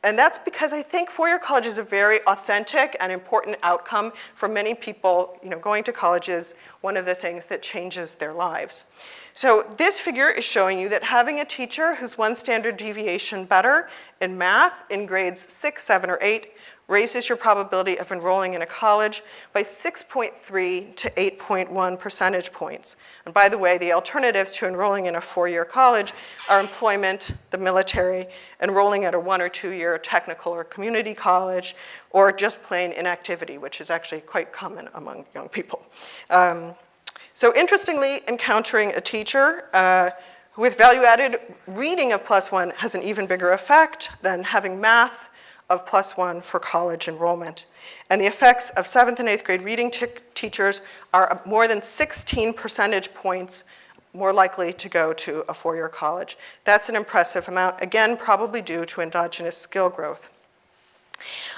and that's because I think four-year college is a very authentic and important outcome for many people, you know, going to college is one of the things that changes their lives. So this figure is showing you that having a teacher who's one standard deviation better in math in grades six, seven, or eight raises your probability of enrolling in a college by 6.3 to 8.1 percentage points. And by the way, the alternatives to enrolling in a four-year college are employment, the military, enrolling at a one or two-year technical or community college, or just plain inactivity, which is actually quite common among young people. Um, so interestingly, encountering a teacher uh, with value-added reading of plus one has an even bigger effect than having math, of plus one for college enrollment. And the effects of seventh and eighth grade reading teachers are more than 16 percentage points more likely to go to a four-year college. That's an impressive amount, again, probably due to endogenous skill growth.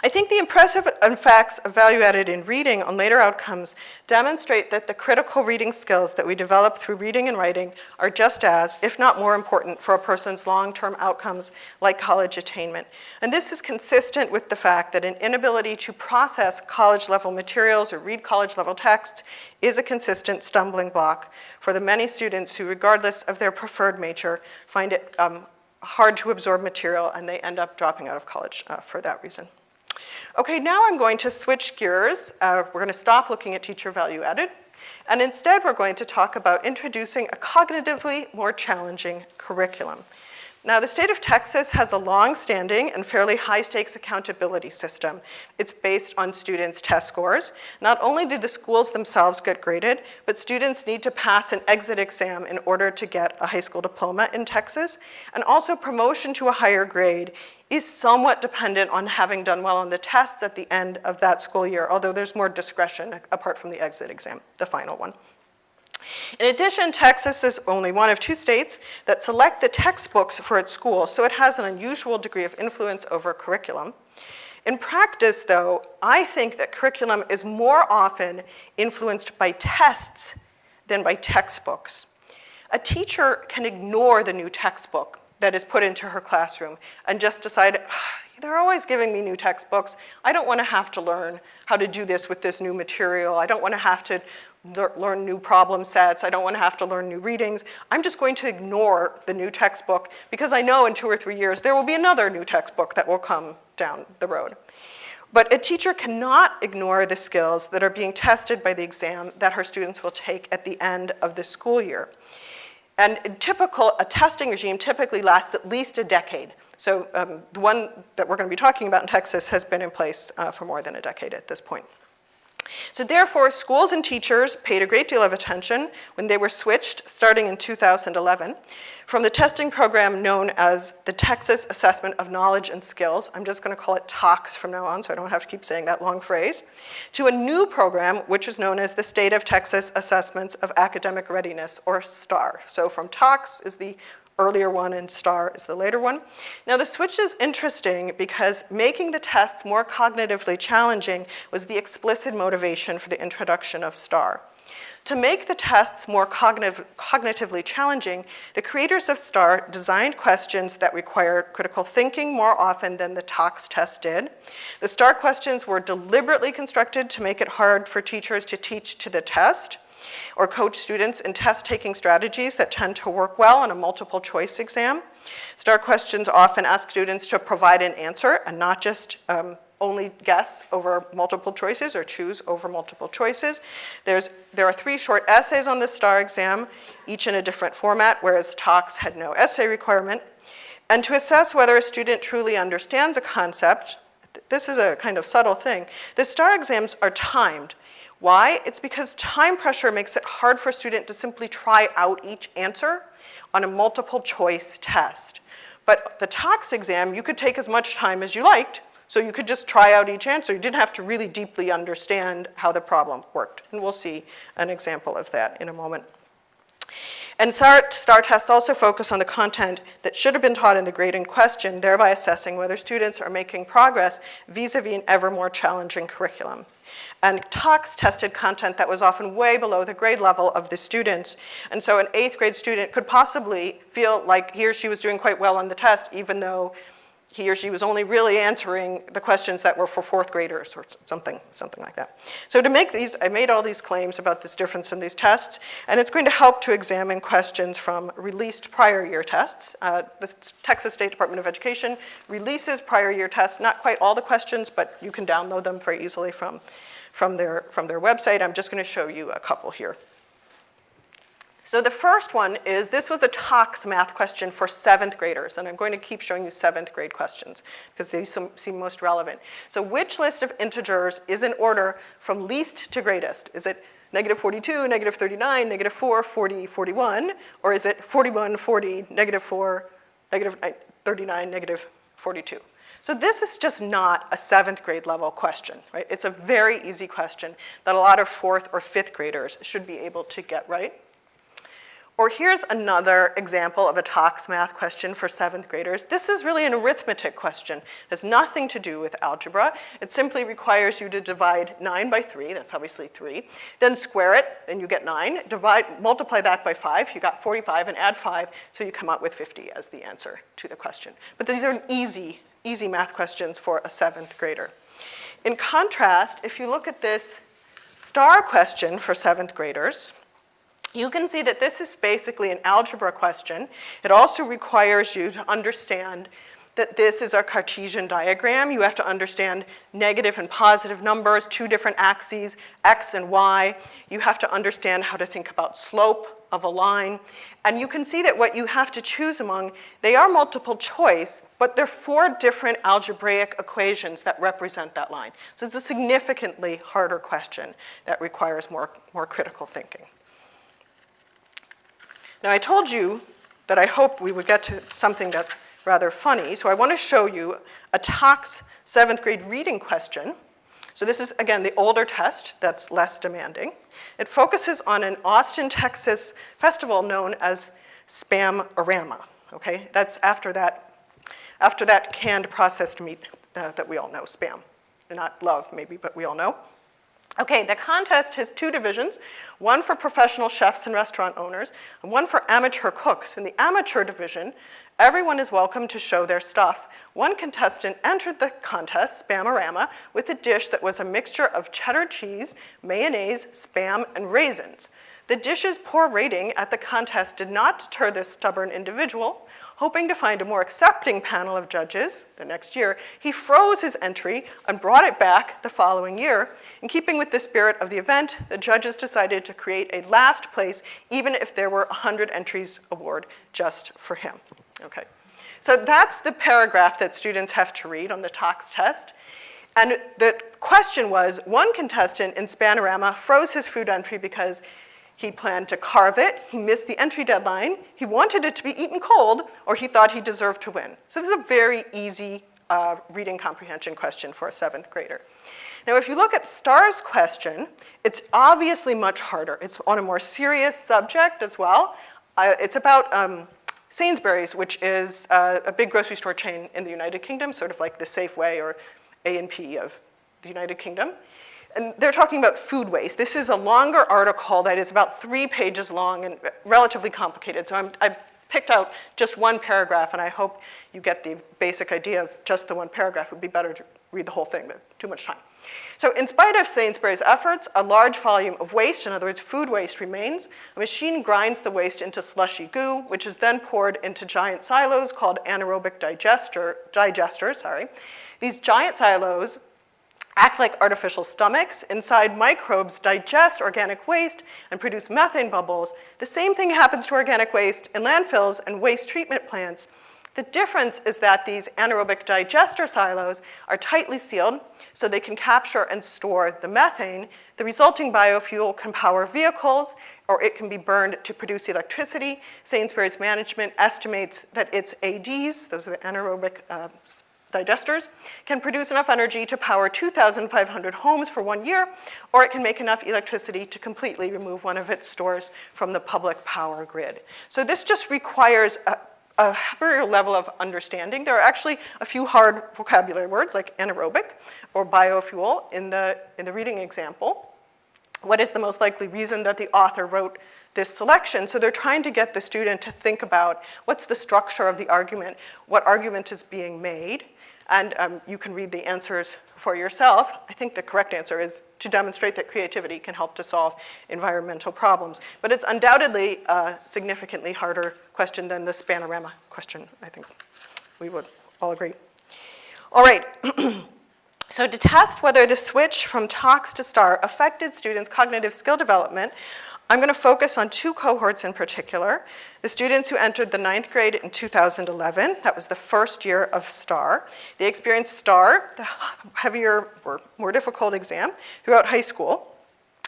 I think the impressive effects of value added in reading on later outcomes demonstrate that the critical reading skills that we develop through reading and writing are just as, if not more important for a person's long-term outcomes like college attainment. And this is consistent with the fact that an inability to process college-level materials or read college-level texts is a consistent stumbling block for the many students who, regardless of their preferred major, find it um, hard to absorb material and they end up dropping out of college uh, for that reason. Okay, now I'm going to switch gears. Uh, we're going to stop looking at teacher value added, and instead we're going to talk about introducing a cognitively more challenging curriculum. Now, the state of Texas has a long-standing and fairly high-stakes accountability system. It's based on students' test scores. Not only do the schools themselves get graded, but students need to pass an exit exam in order to get a high school diploma in Texas. And also promotion to a higher grade is somewhat dependent on having done well on the tests at the end of that school year, although there's more discretion apart from the exit exam, the final one. In addition, Texas is only one of two states that select the textbooks for its schools, so it has an unusual degree of influence over curriculum. In practice, though, I think that curriculum is more often influenced by tests than by textbooks. A teacher can ignore the new textbook that is put into her classroom and just decide, they're always giving me new textbooks. I don't want to have to learn how to do this with this new material. I don't want to have to learn new problem sets. I don't want to have to learn new readings. I'm just going to ignore the new textbook because I know in two or three years there will be another new textbook that will come down the road. But a teacher cannot ignore the skills that are being tested by the exam that her students will take at the end of the school year. And typical, a testing regime typically lasts at least a decade. So um, the one that we're going to be talking about in Texas has been in place uh, for more than a decade at this point. So therefore, schools and teachers paid a great deal of attention when they were switched, starting in 2011, from the testing program known as the Texas Assessment of Knowledge and Skills, I'm just gonna call it TAKS from now on so I don't have to keep saying that long phrase, to a new program which is known as the State of Texas Assessments of Academic Readiness, or STAAR. So from TAKS is the earlier one and STAAR is the later one. Now the switch is interesting because making the tests more cognitively challenging was the explicit motivation for the introduction of STAAR. To make the tests more cognitive, cognitively challenging, the creators of STAAR designed questions that require critical thinking more often than the TAKS test did. The STAAR questions were deliberately constructed to make it hard for teachers to teach to the test or coach students in test-taking strategies that tend to work well on a multiple choice exam. STAAR questions often ask students to provide an answer and not just um, only guess over multiple choices or choose over multiple choices. There's, there are three short essays on the STAAR exam, each in a different format, whereas TAKS had no essay requirement. And to assess whether a student truly understands a concept, this is a kind of subtle thing, the STAAR exams are timed. Why? It's because time pressure makes it hard for a student to simply try out each answer on a multiple choice test. But the TAKS exam, you could take as much time as you liked, so you could just try out each answer. You didn't have to really deeply understand how the problem worked. And we'll see an example of that in a moment. And STAAR, tests also focus on the content that should have been taught in the grade in question, thereby assessing whether students are making progress vis-a-vis -vis an ever more challenging curriculum. And TAKS tested content that was often way below the grade level of the students. And so an eighth grade student could possibly feel like he or she was doing quite well on the test, even though he or she was only really answering the questions that were for fourth graders or something, something like that. So to make these, I made all these claims about this difference in these tests, and it's going to help to examine questions from released prior year tests. Uh, the Texas State Department of Education releases prior year tests, not quite all the questions, but you can download them very easily from, from, their, from their website. I'm just gonna show you a couple here. So the first one is, this was a TAKS math question for seventh graders, and I'm going to keep showing you seventh grade questions because they seem most relevant. So which list of integers is in order from least to greatest? Is it negative 42, negative 39, negative 4, 40, 41, or is it 41, 40, negative 4, negative uh, 39, negative 42? So this is just not a seventh grade level question, right? It's a very easy question that a lot of fourth or fifth graders should be able to get right. Or here's another example of a TAKS math question for seventh graders. This is really an arithmetic question. It has nothing to do with algebra. It simply requires you to divide nine by three, that's obviously three, then square it, then you get nine, divide, multiply that by five, you got 45, and add five, so you come out with 50 as the answer to the question. But these are easy, easy math questions for a seventh grader. In contrast, if you look at this STAAR question for seventh graders, you can see that this is basically an algebra question. It also requires you to understand that this is a Cartesian diagram. You have to understand negative and positive numbers, two different axes, x and y. You have to understand how to think about slope of a line. And you can see that what you have to choose among, they are multiple choice, but they're four different algebraic equations that represent that line. So it's a significantly harder question that requires more, more critical thinking. Now I told you that I hope we would get to something that's rather funny, so I want to show you a TAKS seventh grade reading question. So this is, again, the older test that's less demanding. It focuses on an Austin, Texas festival known as Spam-O-Rama, okay? That's after that, after that canned processed meat uh, that we all know, Spam. Not love, maybe, but we all know. Okay, the contest has two divisions, one for professional chefs and restaurant owners, and one for amateur cooks. In the amateur division, everyone is welcome to show their stuff. One contestant entered the contest, Spam-O-Rama, with a dish that was a mixture of cheddar cheese, mayonnaise, spam, and raisins. The dish's poor rating at the contest did not deter this stubborn individual. Hoping to find a more accepting panel of judges the next year, he froze his entry and brought it back the following year. In keeping with the spirit of the event, the judges decided to create a last place, even if there were 100 entries award just for him. Okay. So that's the paragraph that students have to read on the TAKS test. And the question was, one contestant in Spam-O-Rama froze his food entry because he planned to carve it, he missed the entry deadline, he wanted it to be eaten cold, or he thought he deserved to win. So this is a very easy uh, reading comprehension question for a seventh grader. Now, if you look at STAAR's question, it's obviously much harder. It's on a more serious subject as well. Uh, it's about um, Sainsbury's, which is uh, a big grocery store chain in the United Kingdom, sort of like the Safeway or A&P of the United Kingdom. And they're talking about food waste. This is a longer article that is about three pages long and relatively complicated. So I'm, I picked out just one paragraph, and I hope you get the basic idea of just the one paragraph. It would be better to read the whole thing, but too much time. So in spite of Sainsbury's efforts, a large volume of waste, in other words, food waste remains. A machine grinds the waste into slushy goo, which is then poured into giant silos called anaerobic digester, digesters. Sorry. These giant silos act like artificial stomachs. Inside, microbes digest organic waste and produce methane bubbles. The same thing happens to organic waste in landfills and waste treatment plants. The difference is that these anaerobic digester silos are tightly sealed so they can capture and store the methane. The resulting biofuel can power vehicles or it can be burned to produce electricity. Sainsbury's management estimates that its ADs, those are the anaerobic uh, digesters, can produce enough energy to power 2,500 homes for one year, or it can make enough electricity to completely remove one of its stores from the public power grid. So this just requires a, a higher level of understanding. There are actually a few hard vocabulary words like anaerobic or biofuel in the, in the reading example. What is the most likely reason that the author wrote this selection? So they're trying to get the student to think about what's the structure of the argument, what argument is being made, and um, you can read the answers for yourself. I think the correct answer is to demonstrate that creativity can help to solve environmental problems. But it's undoubtedly a significantly harder question than the Spam-O-Rama question, I think we would all agree. All right. so to test whether the switch from TAKS to STAAR affected students' cognitive skill development, I'm going to focus on two cohorts in particular. The students who entered the ninth grade in 2011, that was the first year of STAAR. They experienced STAAR, the heavier or more difficult exam, throughout high school.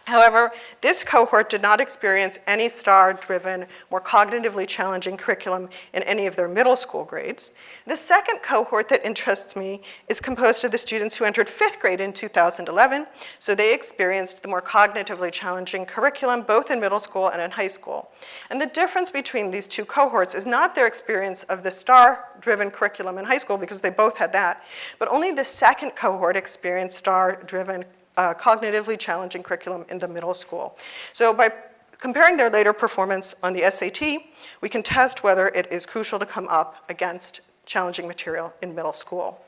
However, this cohort did not experience any STAAR-driven, more cognitively challenging curriculum in any of their middle school grades. The second cohort that interests me is composed of the students who entered fifth grade in 2011, so they experienced the more cognitively challenging curriculum both in middle school and in high school. And the difference between these two cohorts is not their experience of the STAAR-driven curriculum in high school, because they both had that, but only the second cohort experienced STAAR-driven uh, cognitively challenging curriculum in the middle school. So by comparing their later performance on the SAT, we can test whether it is crucial to come up against challenging material in middle school.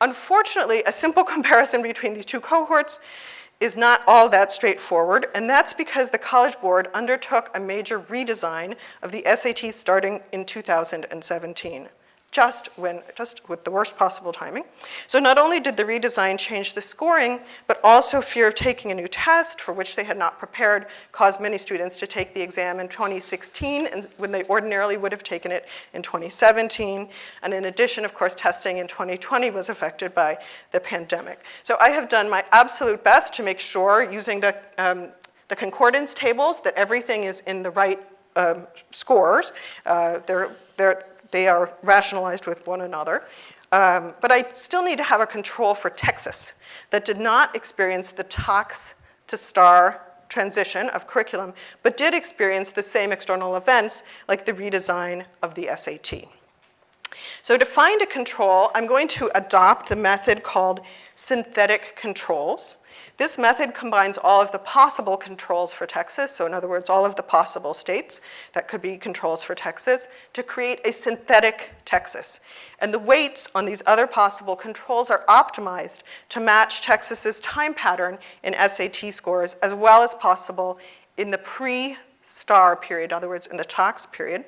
Unfortunately, a simple comparison between these two cohorts is not all that straightforward, and that's because the College Board undertook a major redesign of the SAT starting in 2017 just when, just with the worst possible timing. So not only did the redesign change the scoring, but also fear of taking a new test for which they had not prepared caused many students to take the exam in 2016 and when they ordinarily would have taken it in 2017. And in addition, of course, testing in 2020 was affected by the pandemic. So I have done my absolute best to make sure using the, um, the concordance tables that everything is in the right um, scores. Uh, they're, they're they are rationalized with one another. Um, but I still need to have a control for Texas that did not experience the TAKS to STAAR transition of curriculum, but did experience the same external events like the redesign of the SAT. So to find a control, I'm going to adopt the method called synthetic controls. This method combines all of the possible controls for Texas, so in other words, all of the possible states that could be controls for Texas, to create a synthetic Texas. And the weights on these other possible controls are optimized to match Texas's time pattern in SAT scores as well as possible in the pre-STAAR period, in other words, in the TAKS period.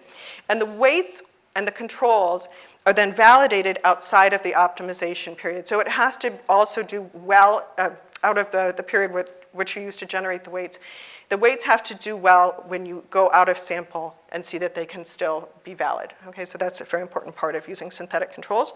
And the weights and the controls are then validated outside of the optimization period. So it has to also do well, uh, out of the, the period with, which you use to generate the weights. The weights have to do well when you go out of sample and see that they can still be valid. Okay, so that's a very important part of using synthetic controls.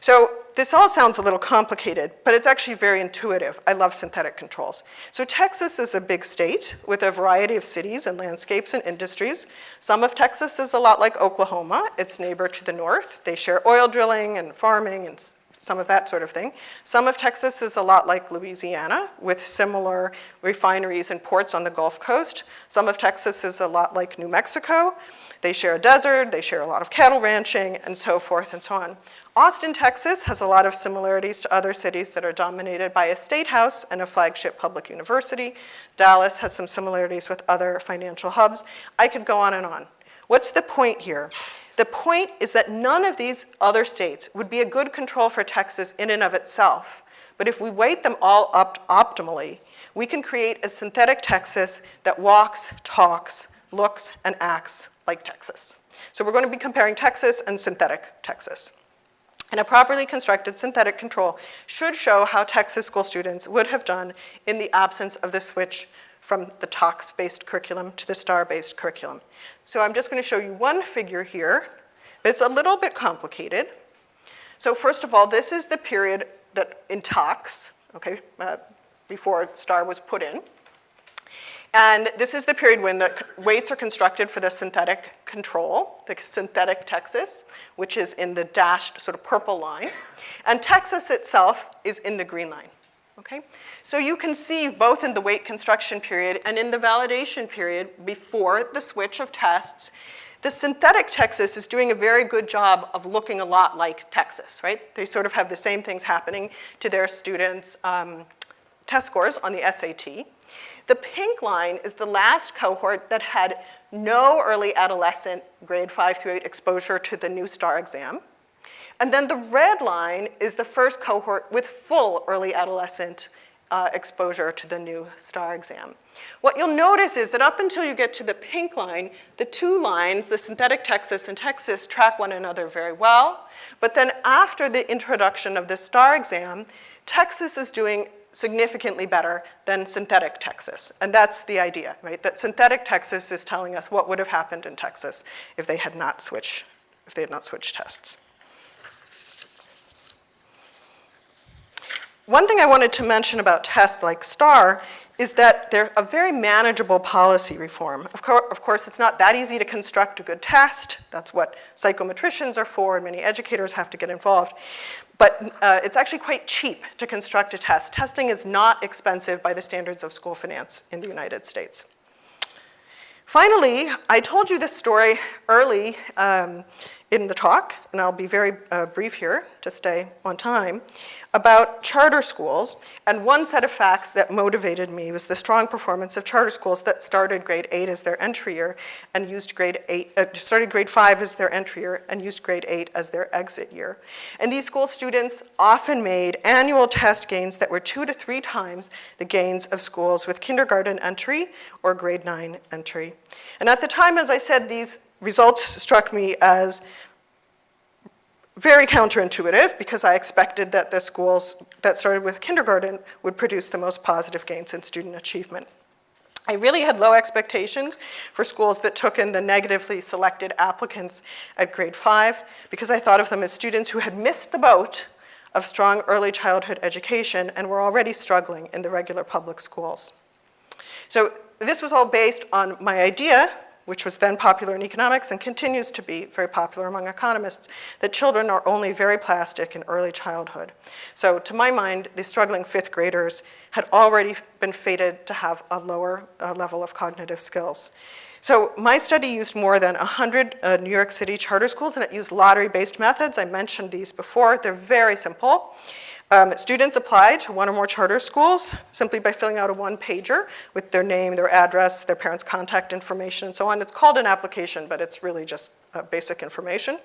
So this all sounds a little complicated, but it's actually very intuitive. I love synthetic controls. So Texas is a big state with a variety of cities and landscapes and industries. Some of Texas is a lot like Oklahoma, its neighbor to the north. They share oil drilling and farming and some of that sort of thing. Some of Texas is a lot like Louisiana with similar refineries and ports on the Gulf Coast. Some of Texas is a lot like New Mexico. They share a desert, they share a lot of cattle ranching, and so forth and so on. Austin, Texas has a lot of similarities to other cities that are dominated by a state house and a flagship public university. Dallas has some similarities with other financial hubs. I could go on and on. What's the point here? The point is that none of these other states would be a good control for Texas in and of itself. But if we weight them all up optimally, we can create a synthetic Texas that walks, talks, looks, and acts like Texas. So we're going to be comparing Texas and synthetic Texas. And a properly constructed synthetic control should show how Texas school students would have done in the absence of the switch from the TAKS-based curriculum to the STAAR-based curriculum. So I'm just going to show you one figure here. It's a little bit complicated. So first of all, this is the period that in TAKS, okay, uh, before STAAR was put in. And this is the period when the weights are constructed for the synthetic control, the synthetic Texas, which is in the dashed sort of purple line. And Texas itself is in the green line, okay? So you can see both in the weight construction period and in the validation period before the switch of tests, the synthetic Texas is doing a very good job of looking a lot like Texas, right? They sort of have the same things happening to their students' um, test scores on the SAT. The pink line is the last cohort that had no early adolescent grade five through eight exposure to the new STAAR exam. And then the red line is the first cohort with full early adolescent uh, exposure to the new STAAR exam. What you'll notice is that up until you get to the pink line, the two lines, the synthetic Texas and Texas, track one another very well. But then after the introduction of the STAAR exam, Texas is doing significantly better than synthetic Texas. And that's the idea, right? That synthetic Texas is telling us what would have happened in Texas if they had not switched, if they had not switched tests. One thing I wanted to mention about tests like STAAR is that they're a very manageable policy reform. Of, co of, course, it's not that easy to construct a good test. That's what psychometricians are for, and many educators have to get involved. But uh, it's actually quite cheap to construct a test. Testing is not expensive by the standards of school finance in the United States. Finally, I told you this story early um, in the talk, and I'll be very uh, brief here to stay on time about charter schools, and one set of facts that motivated me was the strong performance of charter schools that started grade eight as their entry year and used grade eight, uh, started grade five as their entry year and used grade eight as their exit year. And these school students often made annual test gains that were two to three times the gains of schools with kindergarten entry or grade nine entry. And at the time, as I said, these results struck me as very counterintuitive because I expected that the schools that started with kindergarten would produce the most positive gains in student achievement. I really had low expectations for schools that took in the negatively selected applicants at grade five because I thought of them as students who had missed the boat of strong early childhood education and were already struggling in the regular public schools. So this was all based on my idea which was then popular in economics and continues to be very popular among economists, that children are only very plastic in early childhood. So to my mind, the struggling fifth graders had already been fated to have a lower uh, level of cognitive skills. So my study used more than 100 uh, New York City charter schools and it used lottery-based methods. I mentioned these before. They're very simple. Um, students apply to one or more charter schools simply by filling out a one-pager with their name, their address, their parents' contact information, and so on. It's called an application, but it's really just uh, basic information.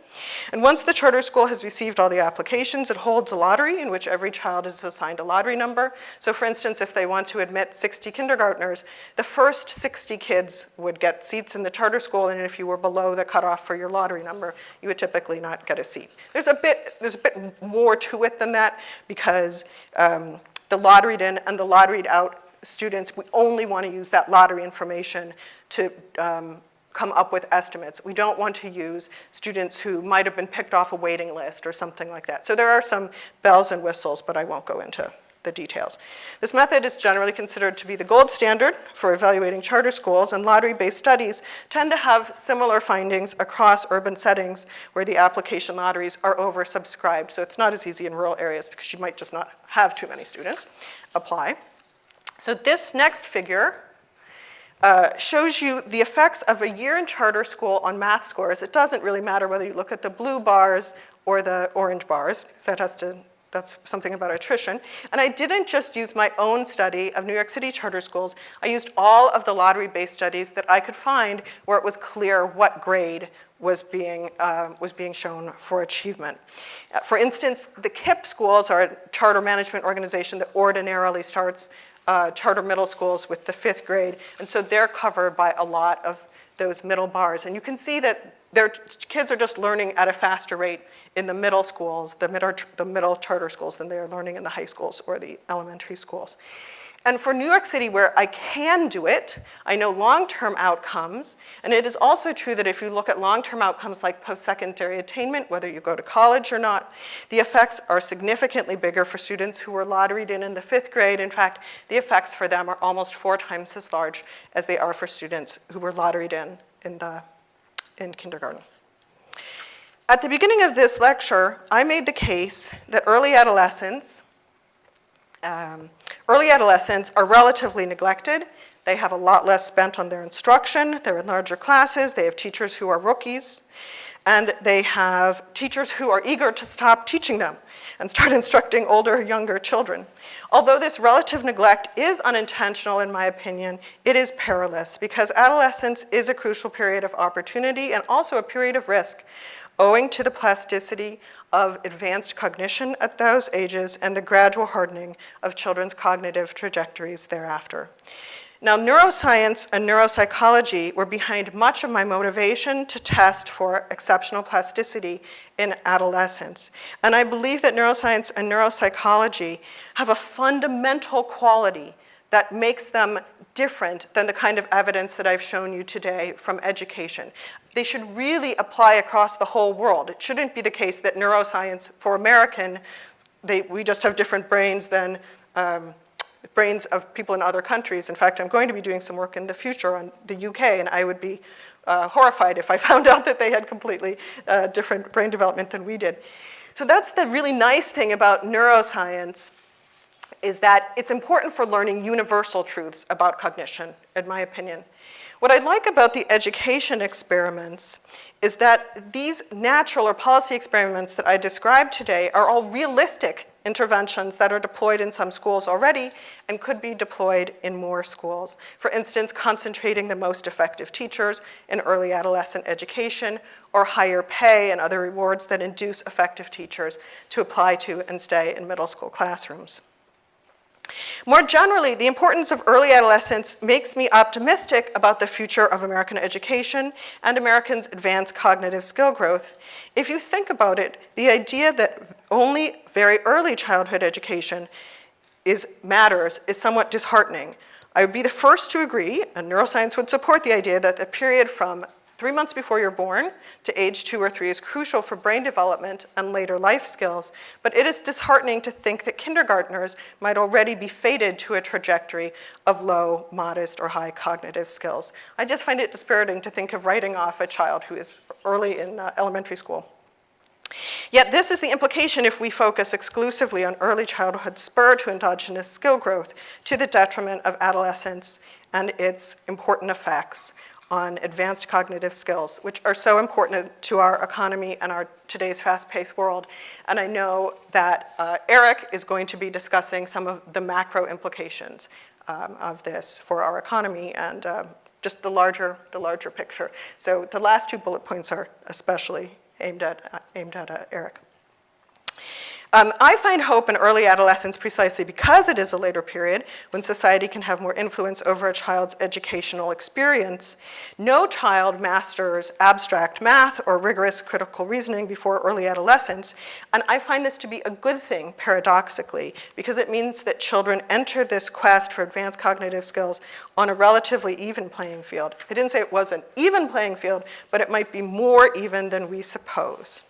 And once the charter school has received all the applications, it holds a lottery in which every child is assigned a lottery number. So for instance, if they want to admit 60 kindergartners, the first 60 kids would get seats in the charter school, and if you were below the cutoff for your lottery number, you would typically not get a seat. There's a bit, there's a bit more to it than that because um, the lotteried in and the lotteried out students, we only want to use that lottery information to um, come up with estimates. We don't want to use students who might have been picked off a waiting list or something like that. So there are some bells and whistles, but I won't go into the details. This method is generally considered to be the gold standard for evaluating charter schools, and lottery-based studies tend to have similar findings across urban settings where the application lotteries are oversubscribed. So it's not as easy in rural areas because you might just not have too many students apply. So this next figure uh, shows you the effects of a year in charter school on math scores. It doesn't really matter whether you look at the blue bars or the orange bars, because that has to that's something about attrition. And I didn't just use my own study of New York City charter schools. I used all of the lottery-based studies that I could find where it was clear what grade was being, uh, was being shown for achievement. Uh, for instance, the KIPP schools are a charter management organization that ordinarily starts uh, charter middle schools with the fifth grade, and so they're covered by a lot of those middle bars. And you can see that their kids are just learning at a faster rate in the middle schools, the middle, the middle charter schools than they are learning in the high schools or the elementary schools. And for New York City, where I can do it, I know long-term outcomes, and it is also true that if you look at long-term outcomes like post-secondary attainment, whether you go to college or not, the effects are significantly bigger for students who were lotteried in in the fifth grade. In fact, the effects for them are almost four times as large as they are for students who were lotteried in in, the, in kindergarten. At the beginning of this lecture, I made the case that early adolescents, um, early adolescents are relatively neglected. They have a lot less spent on their instruction. They're in larger classes. They have teachers who are rookies. And they have teachers who are eager to stop teaching them and start instructing older, younger children. Although this relative neglect is unintentional, in my opinion, it is perilous because adolescence is a crucial period of opportunity and also a period of risk owing to the plasticity of advanced cognition at those ages and the gradual hardening of children's cognitive trajectories thereafter. Now, neuroscience and neuropsychology were behind much of my motivation to test for exceptional plasticity in adolescence. And I believe that neuroscience and neuropsychology have a fundamental quality that makes them different than the kind of evidence that I've shown you today from education. They should really apply across the whole world. It shouldn't be the case that neuroscience for American, they, we just have different brains than um, brains of people in other countries. In fact, I'm going to be doing some work in the future on the UK, and I would be uh, horrified if I found out that they had completely uh, different brain development than we did. So that's the really nice thing about neuroscience is that it's important for learning universal truths about cognition, in my opinion. What I like about the education experiments is that these natural or policy experiments that I described today are all realistic interventions that are deployed in some schools already and could be deployed in more schools. For instance, concentrating the most effective teachers in early adolescent education or higher pay and other rewards that induce effective teachers to apply to and stay in middle school classrooms. More generally, the importance of early adolescence makes me optimistic about the future of American education and Americans' advanced cognitive skill growth. If you think about it, the idea that only very early childhood education is, matters is somewhat disheartening. I would be the first to agree, and neuroscience would support the idea that the period from three months before you're born to age two or three is crucial for brain development and later life skills, but it is disheartening to think that kindergartners might already be fated to a trajectory of low, modest, or high cognitive skills. I just find it dispiriting to think of writing off a child who is early in uh, elementary school. Yet this is the implication if we focus exclusively on early childhood spur to endogenous skill growth to the detriment of adolescence and its important effects on advanced cognitive skills, which are so important to our economy and our today's fast-paced world. And I know that uh, Erik is going to be discussing some of the macro implications um, of this for our economy and uh, just the larger, the larger picture. So the last two bullet points are especially aimed at, uh, aimed at uh, Erik. Um, I find hope in early adolescence precisely because it is a later period when society can have more influence over a child's educational experience. No child masters abstract math or rigorous critical reasoning before early adolescence, and I find this to be a good thing, paradoxically, because it means that children enter this quest for advanced cognitive skills on a relatively even playing field. I didn't say it was an even playing field, but it might be more even than we suppose.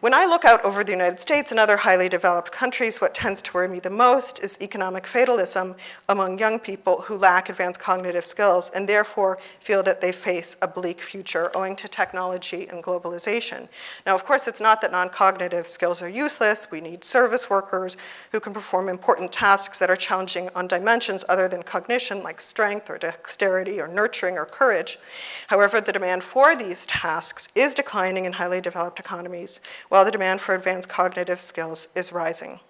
When I look out over the United States and other highly developed countries, what tends to worry me the most is economic fatalism among young people who lack advanced cognitive skills and therefore feel that they face a bleak future owing to technology and globalization. Now, of course, it's not that non-cognitive skills are useless. We need service workers who can perform important tasks that are challenging on dimensions other than cognition, like strength or dexterity or nurturing or courage. However, the demand for these tasks is declining in highly developed economies, while the demand for advanced cognitive skills is rising.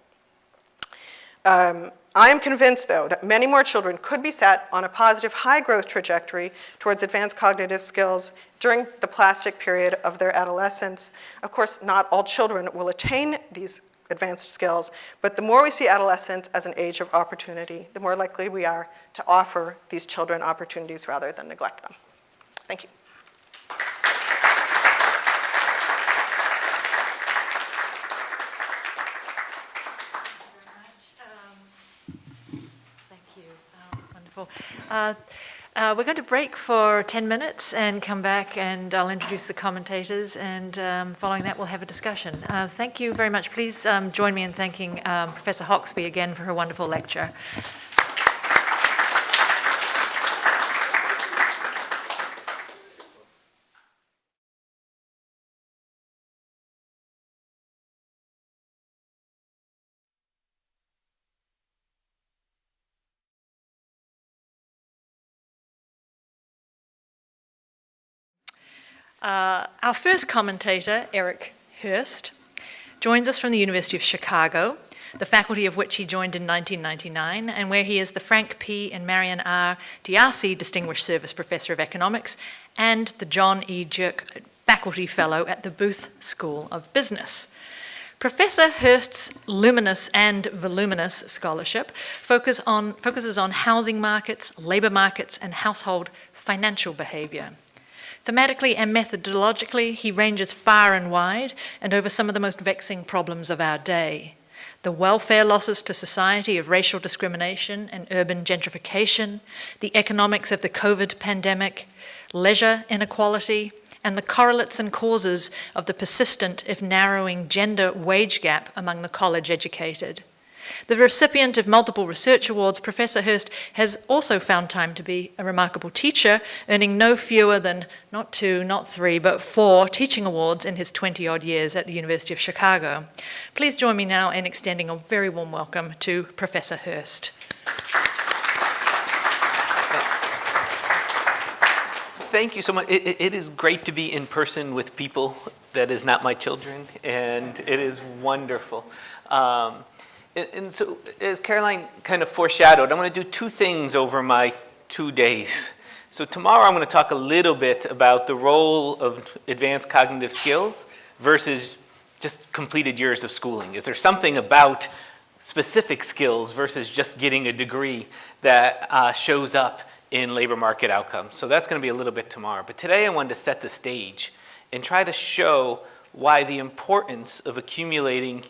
Um, I am convinced, though, that many more children could be set on a positive high growth trajectory towards advanced cognitive skills during the plastic period of their adolescence. Of course, not all children will attain these advanced skills, but the more we see adolescence as an age of opportunity, the more likely we are to offer these children opportunities rather than neglect them. Thank you. Thank you. Oh, wonderful. Uh, uh, we're going to break for 10 minutes and come back and I'll introduce the commentators and um, following that we'll have a discussion. Uh, thank you very much. Please um, join me in thanking um, Professor Hoxby again for her wonderful lecture. Uh, our first commentator, Erik Hurst, joins us from the University of Chicago, the faculty of which he joined in 1999, and where he is the Frank P. and Marion R. Diasi Distinguished Service Professor of Economics and the John E. Jeuck Faculty Fellow at the Booth School of Business. Professor Hurst's luminous and voluminous scholarship focus on, focuses on housing markets, labor markets, and household financial behavior. Thematically and methodologically, he ranges far and wide and over some of the most vexing problems of our day. The welfare losses to society of racial discrimination and urban gentrification, the economics of the COVID pandemic, leisure inequality, and the correlates and causes of the persistent, if narrowing, gender wage gap among the college educated. The recipient of multiple research awards, Professor Hurst has also found time to be a remarkable teacher, earning no fewer than not two, not three, but four teaching awards in his 20-odd years at the University of Chicago. Please join me now in extending a very warm welcome to Professor Hurst. Thank you so much. It, it is great to be in person with people that is not my children, and it is wonderful. Um, and, so as Caroline kind of foreshadowed, I'm going to do two things over my two days. So tomorrow I'm going to talk a little bit about the role of advanced cognitive skills versus just completed years of schooling. Is there something about specific skills versus just getting a degree that uh, shows up in labor market outcomes? So that's going to be a little bit tomorrow. But today I wanted to set the stage and try to show why the importance of accumulating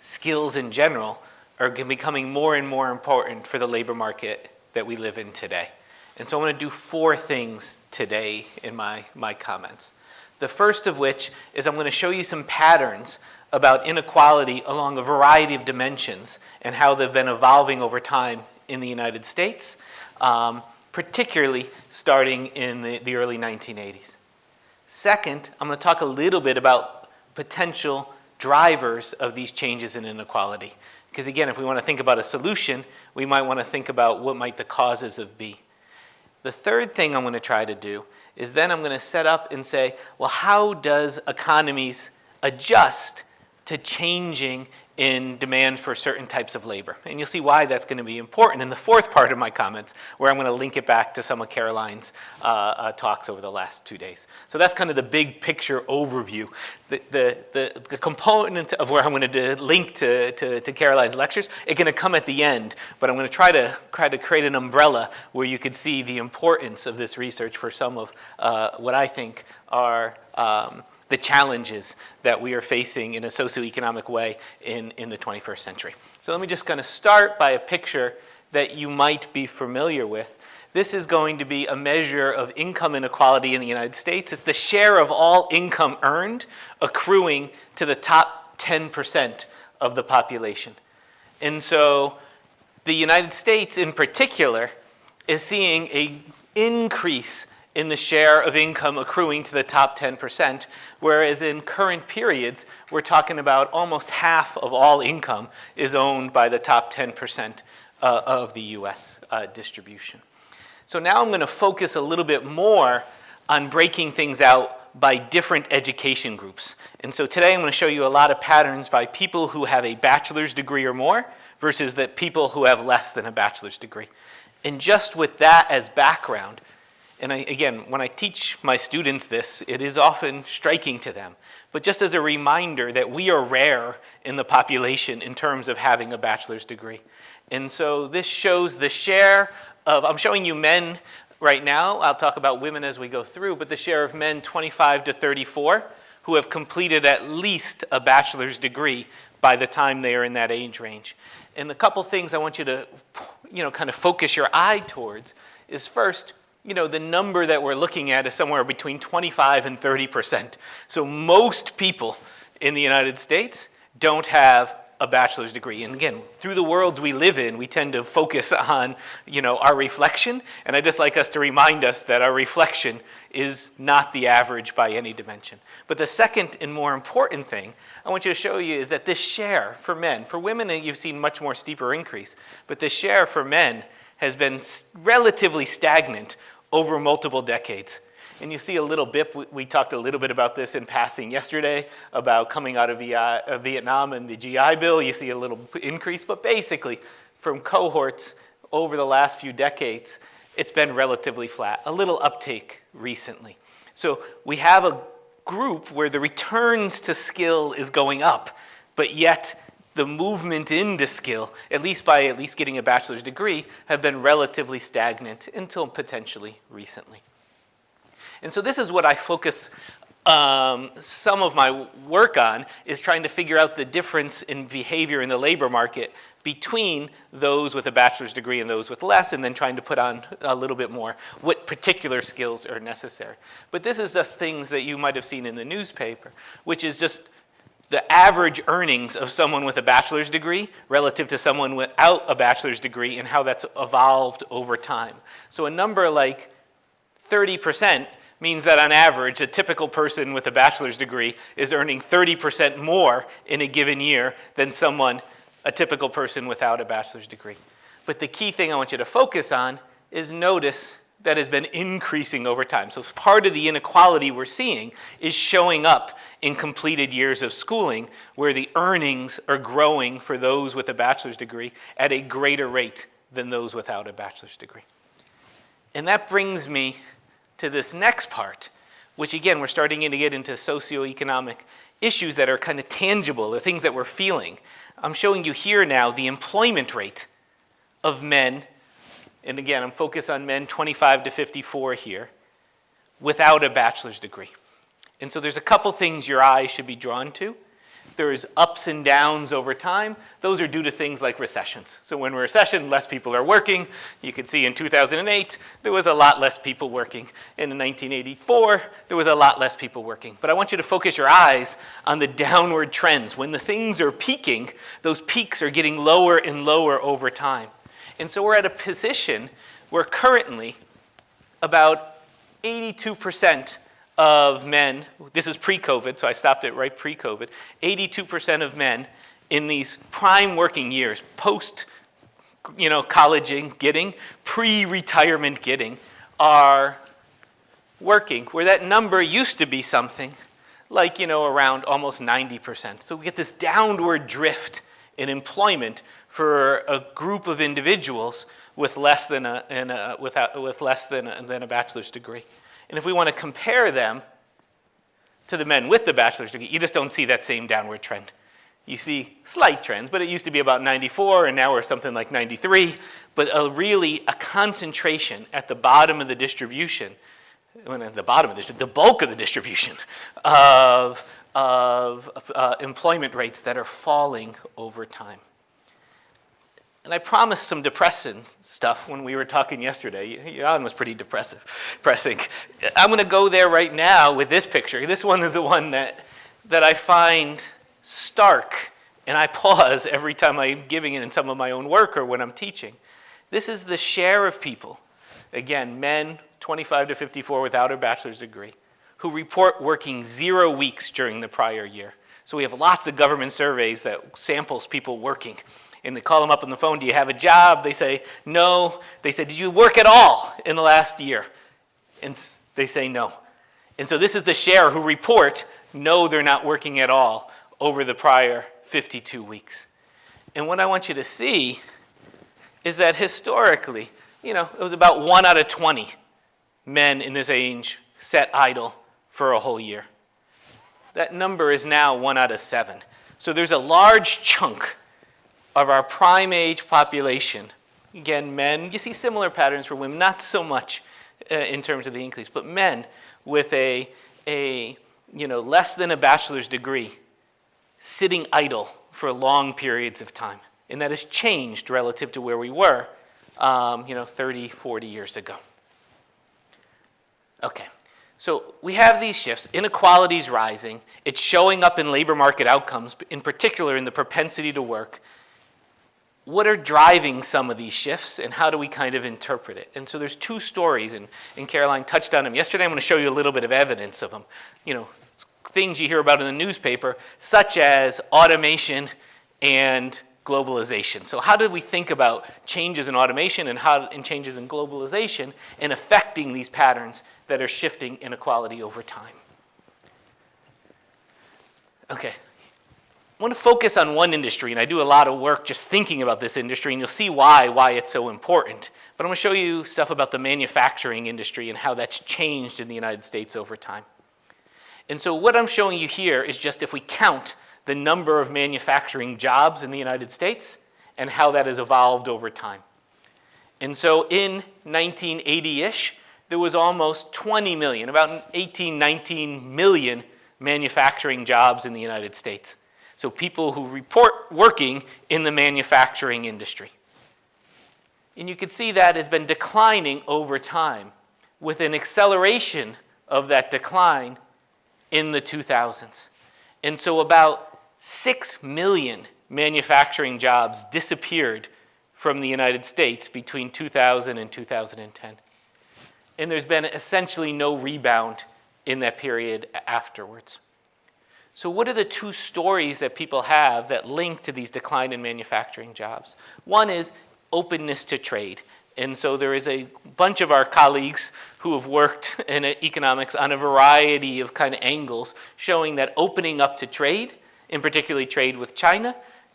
skills in general are becoming more and more important for the labor market that we live in today. And so I'm going to do four things today in my, my comments. The first of which is I'm going to show you some patterns about inequality along a variety of dimensions and how they've been evolving over time in the United States, um, particularly starting in the, the early 1980s. Second, I'm going to talk a little bit about potential drivers of these changes in inequality. Because again, if we want to think about a solution, we might want to think about what might the causes of be. The third thing I'm going to try to do is then I'm going to set up and say, well, how does economies adjust to changing in demand for certain types of labor. And you'll see why that's going to be important in the fourth part of my comments, where I'm going to link it back to some of Caroline's uh, uh, talks over the last two days. So that's kind of the big picture overview. The, the, the, the component of where I'm going to link to, to, to Caroline's lectures, it's going to come at the end, but I'm going to try to, try to create an umbrella where you could see the importance of this research for some of uh, what I think are um, the challenges that we are facing in a socioeconomic way in, in the 21st century. So let me just kind of start by a picture that you might be familiar with. This is going to be a measure of income inequality in the United States. It's the share of all income earned accruing to the top 10% of the population. And so the United States in particular is seeing a increase in the share of income accruing to the top 10%, whereas in current periods, we're talking about almost half of all income is owned by the top 10% uh, of the US uh, distribution. So now I'm gonna focus a little bit more on breaking things out by different education groups. And so today I'm gonna show you a lot of patterns by people who have a bachelor's degree or more versus the people who have less than a bachelor's degree. And just with that as background, and I, again, when I teach my students this, it is often striking to them. But just as a reminder that we are rare in the population in terms of having a bachelor's degree. And so this shows the share of, I'm showing you men right now. I'll talk about women as we go through, but the share of men 25 to 34 who have completed at least a bachelor's degree by the time they are in that age range. And the couple things I want you to, you know, kind of focus your eye towards is first, you know, the number that we're looking at is somewhere between 25 and 30 percent. So most people in the United States don't have a bachelor's degree. And again, through the worlds we live in, we tend to focus on, you know, our reflection. And I just like us to remind us that our reflection is not the average by any dimension. But the second and more important thing I want you to show you is that this share for men, for women uh, you've seen much more steeper increase, but the share for men has been relatively stagnant over multiple decades. And you see a little bit, we talked a little bit about this in passing yesterday, about coming out of Vietnam and the GI Bill, you see a little increase, but basically from cohorts over the last few decades, it's been relatively flat, a little uptake recently. So we have a group where the returns to skill is going up, but yet the movement into skill, at least by at least getting a bachelor's degree, have been relatively stagnant until potentially recently. And so this is what I focus um, some of my work on is trying to figure out the difference in behavior in the labor market between those with a bachelor's degree and those with less, and then trying to put on a little bit more what particular skills are necessary. But this is just things that you might have seen in the newspaper, which is just the average earnings of someone with a bachelor's degree relative to someone without a bachelor's degree and how that's evolved over time. So a number like 30% means that on average, a typical person with a bachelor's degree is earning 30% more in a given year than someone, a typical person without a bachelor's degree. But the key thing I want you to focus on is notice that has been increasing over time. So part of the inequality we're seeing is showing up in completed years of schooling where the earnings are growing for those with a bachelor's degree at a greater rate than those without a bachelor's degree. And that brings me to this next part, which again, we're starting to get into socioeconomic issues that are kind of tangible, the things that we're feeling. I'm showing you here now the employment rate of men and again, I'm focused on men 25 to 54 here, without a bachelor's degree. And so there's a couple things your eyes should be drawn to. There's ups and downs over time. Those are due to things like recessions. So when we're recession, less people are working. You can see in 2008, there was a lot less people working. And in 1984, there was a lot less people working. But I want you to focus your eyes on the downward trends. When the things are peaking, those peaks are getting lower and lower over time. And so we're at a position where currently about 82% of men, this is pre-COVID, so I stopped it right pre-COVID, 82% of men in these prime working years, post you know, colleging getting, pre-retirement getting, are working, where that number used to be something like, you know, around almost 90%. So we get this downward drift in employment for a group of individuals with less than a, a without, with less than a, than a bachelor's degree. And if we want to compare them to the men with the bachelor's degree, you just don't see that same downward trend. You see slight trends, but it used to be about 94 and now we're something like 93, but a really a concentration at the bottom of the distribution, when at the bottom of the, the bulk of the distribution of, of uh, employment rates that are falling over time. And I promised some depressing stuff when we were talking yesterday. Jan was pretty depressive, depressing. I'm going to go there right now with this picture. This one is the one that, that I find stark, and I pause every time I'm giving it in some of my own work or when I'm teaching. This is the share of people, again, men 25 to 54 without a bachelor's degree, who report working zero weeks during the prior year. So we have lots of government surveys that samples people working and they call them up on the phone, do you have a job? They say, no. They say, did you work at all in the last year? And they say no. And so this is the share who report, no, they're not working at all over the prior 52 weeks. And what I want you to see is that historically, you know, it was about one out of 20 men in this age sat idle for a whole year. That number is now one out of seven. So there's a large chunk of our prime age population, again, men, you see similar patterns for women, not so much uh, in terms of the increase, but men with a, a, you know, less than a bachelor's degree sitting idle for long periods of time. And that has changed relative to where we were, um, you know, 30, 40 years ago. Okay, so we have these shifts. Inequality is rising. It's showing up in labor market outcomes, in particular in the propensity to work what are driving some of these shifts and how do we kind of interpret it? And so there's two stories and, and Caroline touched on them yesterday. I'm going to show you a little bit of evidence of them. You know, things you hear about in the newspaper such as automation and globalization. So how do we think about changes in automation and, how, and changes in globalization and affecting these patterns that are shifting inequality over time? Okay, want to focus on one industry, and I do a lot of work just thinking about this industry, and you'll see why, why it's so important. But I'm going to show you stuff about the manufacturing industry and how that's changed in the United States over time. And so what I'm showing you here is just if we count the number of manufacturing jobs in the United States and how that has evolved over time. And so in 1980-ish, there was almost 20 million, about 18, 19 million manufacturing jobs in the United States. So people who report working in the manufacturing industry. And you can see that has been declining over time with an acceleration of that decline in the 2000s. And so about 6 million manufacturing jobs disappeared from the United States between 2000 and 2010. And there's been essentially no rebound in that period afterwards. So what are the two stories that people have that link to these decline in manufacturing jobs? One is openness to trade. And so there is a bunch of our colleagues who have worked in economics on a variety of kind of angles showing that opening up to trade, in particularly trade with China,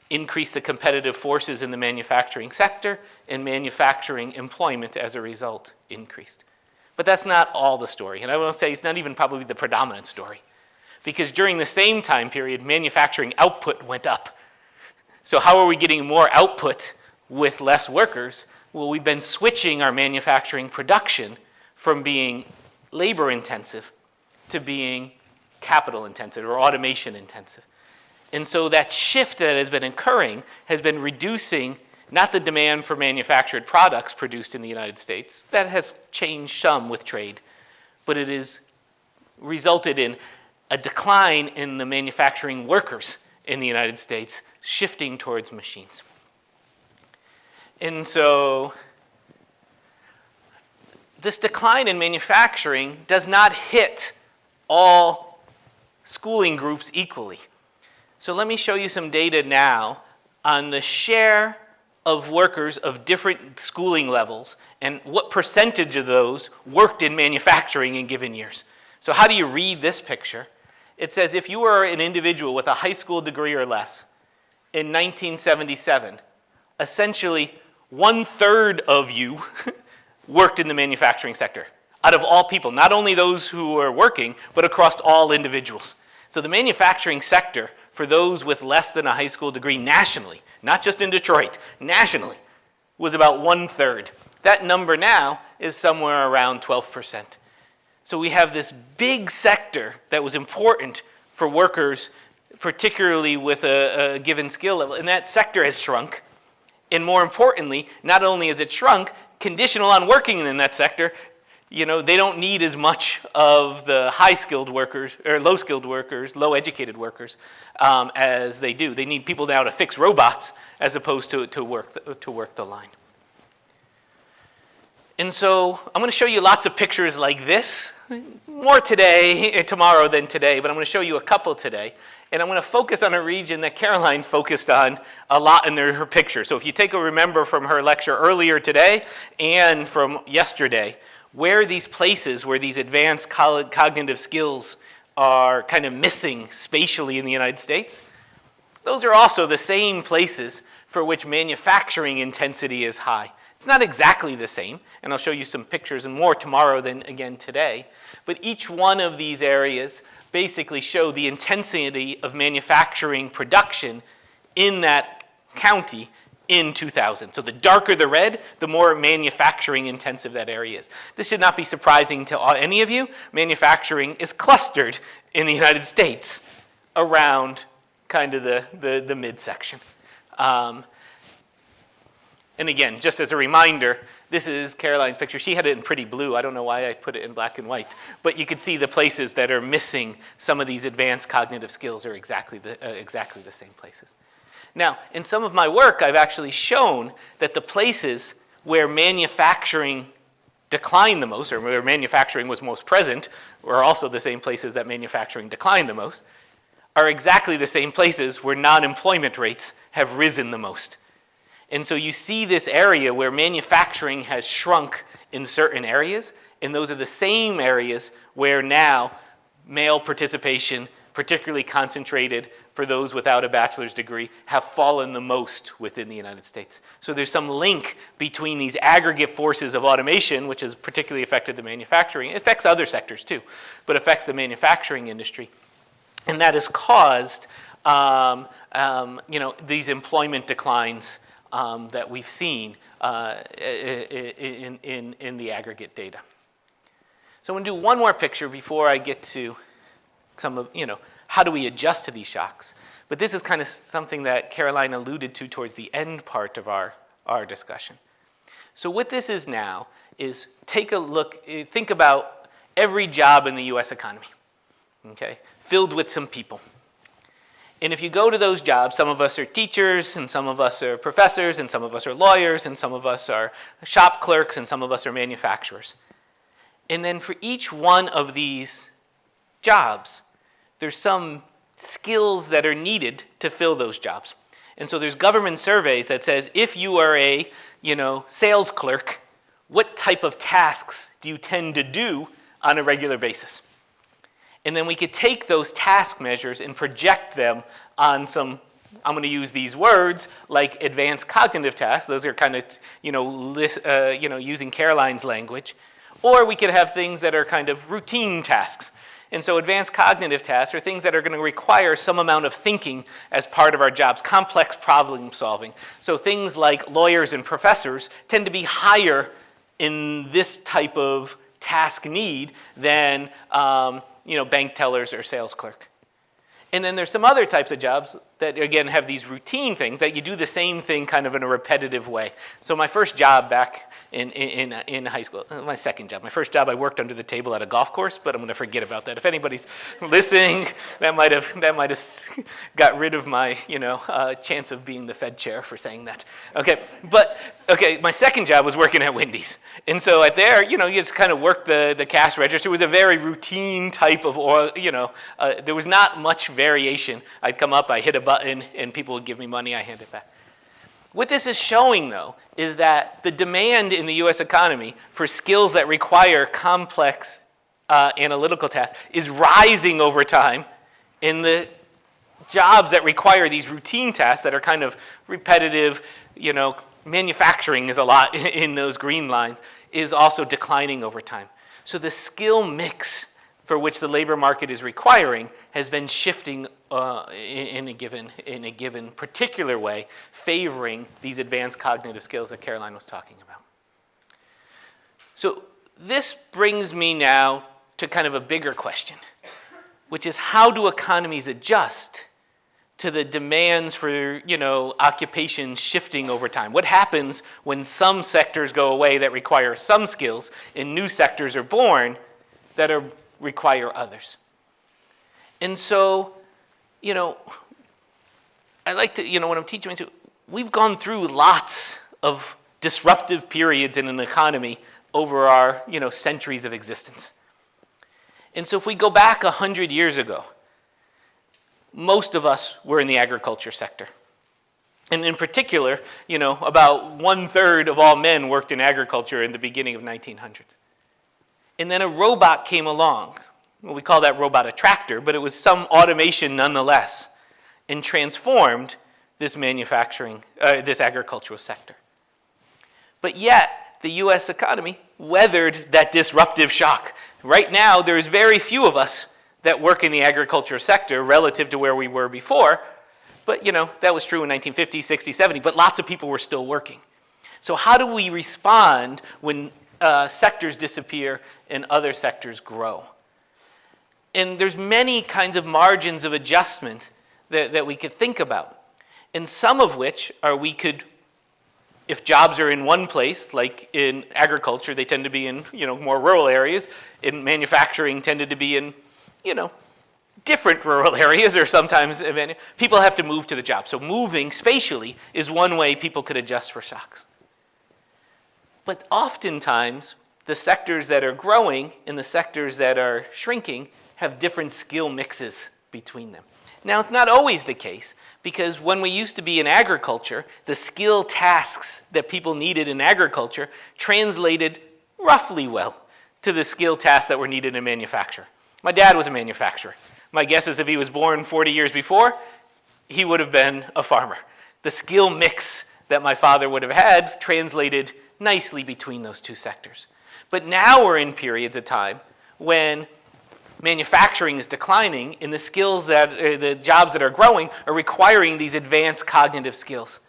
increased the competitive forces in the manufacturing sector and manufacturing employment as a result increased. But that's not all the story. And I will say it's not even probably the predominant story because during the same time period, manufacturing output went up. So how are we getting more output with less workers? Well, we've been switching our manufacturing production from being labor intensive to being capital intensive or automation intensive. And so that shift that has been occurring has been reducing not the demand for manufactured products produced in the United States, that has changed some with trade, but it has resulted in a decline in the manufacturing workers in the United States shifting towards machines. And so this decline in manufacturing does not hit all schooling groups equally. So let me show you some data now on the share of workers of different schooling levels and what percentage of those worked in manufacturing in given years. So how do you read this picture? It says if you were an individual with a high school degree or less in 1977, essentially one-third of you worked in the manufacturing sector out of all people, not only those who were working, but across all individuals. So the manufacturing sector, for those with less than a high school degree nationally, not just in Detroit, nationally, was about one-third. That number now is somewhere around 12%. So we have this big sector that was important for workers, particularly with a, a given skill level, and that sector has shrunk. And more importantly, not only has it shrunk, conditional on working in that sector, you know, they don't need as much of the high-skilled workers, or low-skilled workers, low-educated workers, um, as they do. They need people now to fix robots as opposed to, to, work, the, to work the line. And so I'm going to show you lots of pictures like this, more today, eh, tomorrow than today, but I'm going to show you a couple today. And I'm going to focus on a region that Caroline focused on a lot in her picture. So if you take a remember from her lecture earlier today and from yesterday, where these places where these advanced cognitive skills are kind of missing spatially in the United States, those are also the same places for which manufacturing intensity is high. It's not exactly the same, and I'll show you some pictures and more tomorrow than again today, but each one of these areas basically show the intensity of manufacturing production in that county in 2000. So the darker the red, the more manufacturing intensive that area is. This should not be surprising to any of you. Manufacturing is clustered in the United States around kind of the, the, the midsection. Um, and again, just as a reminder, this is Caroline's picture. She had it in pretty blue. I don't know why I put it in black and white. But you can see the places that are missing some of these advanced cognitive skills are exactly the, uh, exactly the same places. Now, in some of my work, I've actually shown that the places where manufacturing declined the most, or where manufacturing was most present, were also the same places that manufacturing declined the most, are exactly the same places where non-employment rates have risen the most. And so you see this area where manufacturing has shrunk in certain areas, and those are the same areas where now male participation, particularly concentrated for those without a bachelor's degree, have fallen the most within the United States. So there's some link between these aggregate forces of automation, which has particularly affected the manufacturing, it affects other sectors too, but affects the manufacturing industry. And that has caused um, um, you know, these employment declines um, that we've seen uh, in, in, in the aggregate data. So I'm going to do one more picture before I get to some of, you know, how do we adjust to these shocks? But this is kind of something that Caroline alluded to towards the end part of our, our discussion. So what this is now is take a look, think about every job in the US economy, okay, filled with some people. And if you go to those jobs, some of us are teachers, and some of us are professors, and some of us are lawyers, and some of us are shop clerks, and some of us are manufacturers. And then for each one of these jobs, there's some skills that are needed to fill those jobs. And so there's government surveys that says if you are a, you know, sales clerk, what type of tasks do you tend to do on a regular basis? And then we could take those task measures and project them on some, I'm going to use these words, like advanced cognitive tasks. Those are kind of, you know, list, uh, you know, using Caroline's language. Or we could have things that are kind of routine tasks. And so advanced cognitive tasks are things that are going to require some amount of thinking as part of our jobs, complex problem solving. So things like lawyers and professors tend to be higher in this type of task need than um, you know, bank tellers or sales clerk. And then there's some other types of jobs that again have these routine things that you do the same thing kind of in a repetitive way. So my first job back in, in, in high school, uh, my second job, my first job I worked under the table at a golf course, but I'm gonna forget about that. If anybody's listening, that might have, that might have got rid of my, you know, uh, chance of being the Fed chair for saying that. Okay, but, okay, my second job was working at Wendy's. And so at there, you know, you just kind of worked the, the cash register. It was a very routine type of, oil, you know, uh, there was not much variation. I'd come up, I hit a button and people would give me money, I hand it back. What this is showing though is that the demand in the US economy for skills that require complex uh, analytical tasks is rising over time In the jobs that require these routine tasks that are kind of repetitive, you know, manufacturing is a lot in those green lines, is also declining over time. So the skill mix for which the labor market is requiring has been shifting uh, in, a given, in a given particular way, favoring these advanced cognitive skills that Caroline was talking about. So this brings me now to kind of a bigger question, which is how do economies adjust to the demands for, you know, occupations shifting over time? What happens when some sectors go away that require some skills and new sectors are born that are, require others? And so, you know, I like to, you know, when I'm teaching, we've gone through lots of disruptive periods in an economy over our, you know, centuries of existence. And so if we go back 100 years ago, most of us were in the agriculture sector. And in particular, you know, about one third of all men worked in agriculture in the beginning of 1900s. And then a robot came along. Well, we call that robot a tractor, but it was some automation nonetheless, and transformed this manufacturing, uh, this agricultural sector. But yet, the US economy weathered that disruptive shock. Right now, there's very few of us that work in the agriculture sector relative to where we were before. But you know, that was true in 1950, 60, 70, but lots of people were still working. So how do we respond when uh, sectors disappear and other sectors grow? And there's many kinds of margins of adjustment that, that we could think about. And some of which are we could, if jobs are in one place, like in agriculture, they tend to be in you know, more rural areas. In manufacturing, tended to be in you know, different rural areas or sometimes people have to move to the job. So moving spatially is one way people could adjust for shocks. But oftentimes, the sectors that are growing and the sectors that are shrinking have different skill mixes between them. Now, it's not always the case because when we used to be in agriculture, the skill tasks that people needed in agriculture translated roughly well to the skill tasks that were needed in manufacture. My dad was a manufacturer. My guess is if he was born 40 years before, he would have been a farmer. The skill mix that my father would have had translated nicely between those two sectors. But now we're in periods of time when manufacturing is declining and the skills that, uh, the jobs that are growing are requiring these advanced cognitive skills.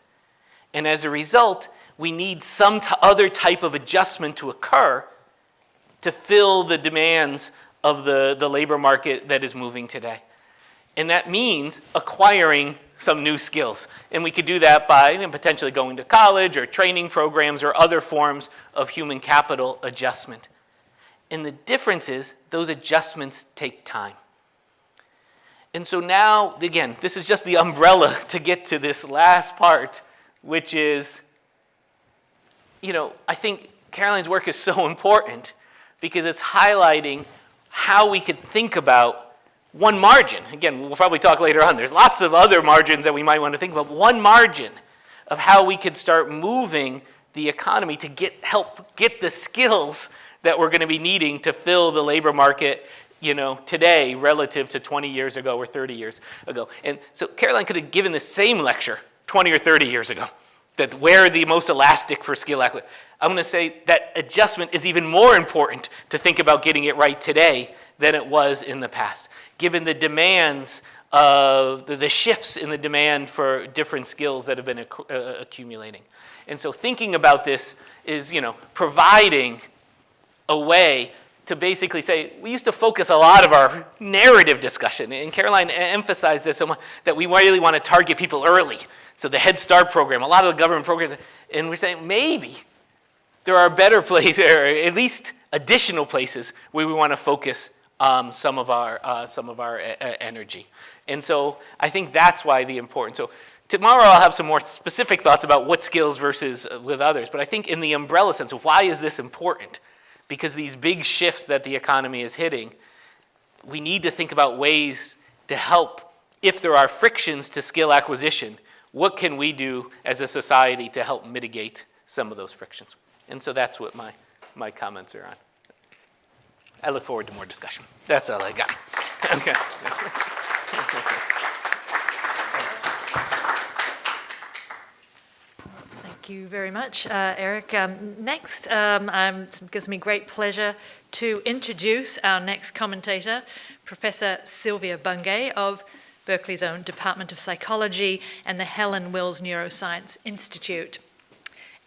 And as a result, we need some other type of adjustment to occur to fill the demands of the, the labor market that is moving today. And that means acquiring some new skills. And we could do that by you know, potentially going to college or training programs or other forms of human capital adjustment. And the difference is those adjustments take time. And so now, again, this is just the umbrella to get to this last part, which is, you know, I think Caroline's work is so important because it's highlighting how we could think about one margin. Again, we'll probably talk later on. There's lots of other margins that we might want to think about. One margin of how we could start moving the economy to get help get the skills that we're going to be needing to fill the labor market you know, today relative to 20 years ago or 30 years ago. And so Caroline could have given the same lecture 20 or 30 years ago, that where the most elastic for skill acquisition. I'm going to say that adjustment is even more important to think about getting it right today than it was in the past, given the demands of the, the shifts in the demand for different skills that have been acc uh, accumulating. And so thinking about this is, you know, providing a way to basically say, we used to focus a lot of our narrative discussion, and Caroline emphasized this so much, that we really want to target people early. So the Head Start program, a lot of the government programs, and we're saying maybe there are better places, or at least additional places where we want to focus um, some of our, uh, some of our e energy. And so I think that's why the importance. So tomorrow I'll have some more specific thoughts about what skills versus uh, with others. But I think in the umbrella sense why is this important? Because these big shifts that the economy is hitting, we need to think about ways to help if there are frictions to skill acquisition, what can we do as a society to help mitigate some of those frictions? And so that's what my, my comments are on. I look forward to more discussion. That's all I got. okay. Thank you very much, uh, Erik. Um, next, um, um, it gives me great pleasure to introduce our next commentator, Professor Silvia Bunge of Berkeley's own Department of Psychology and the Helen Wills Neuroscience Institute.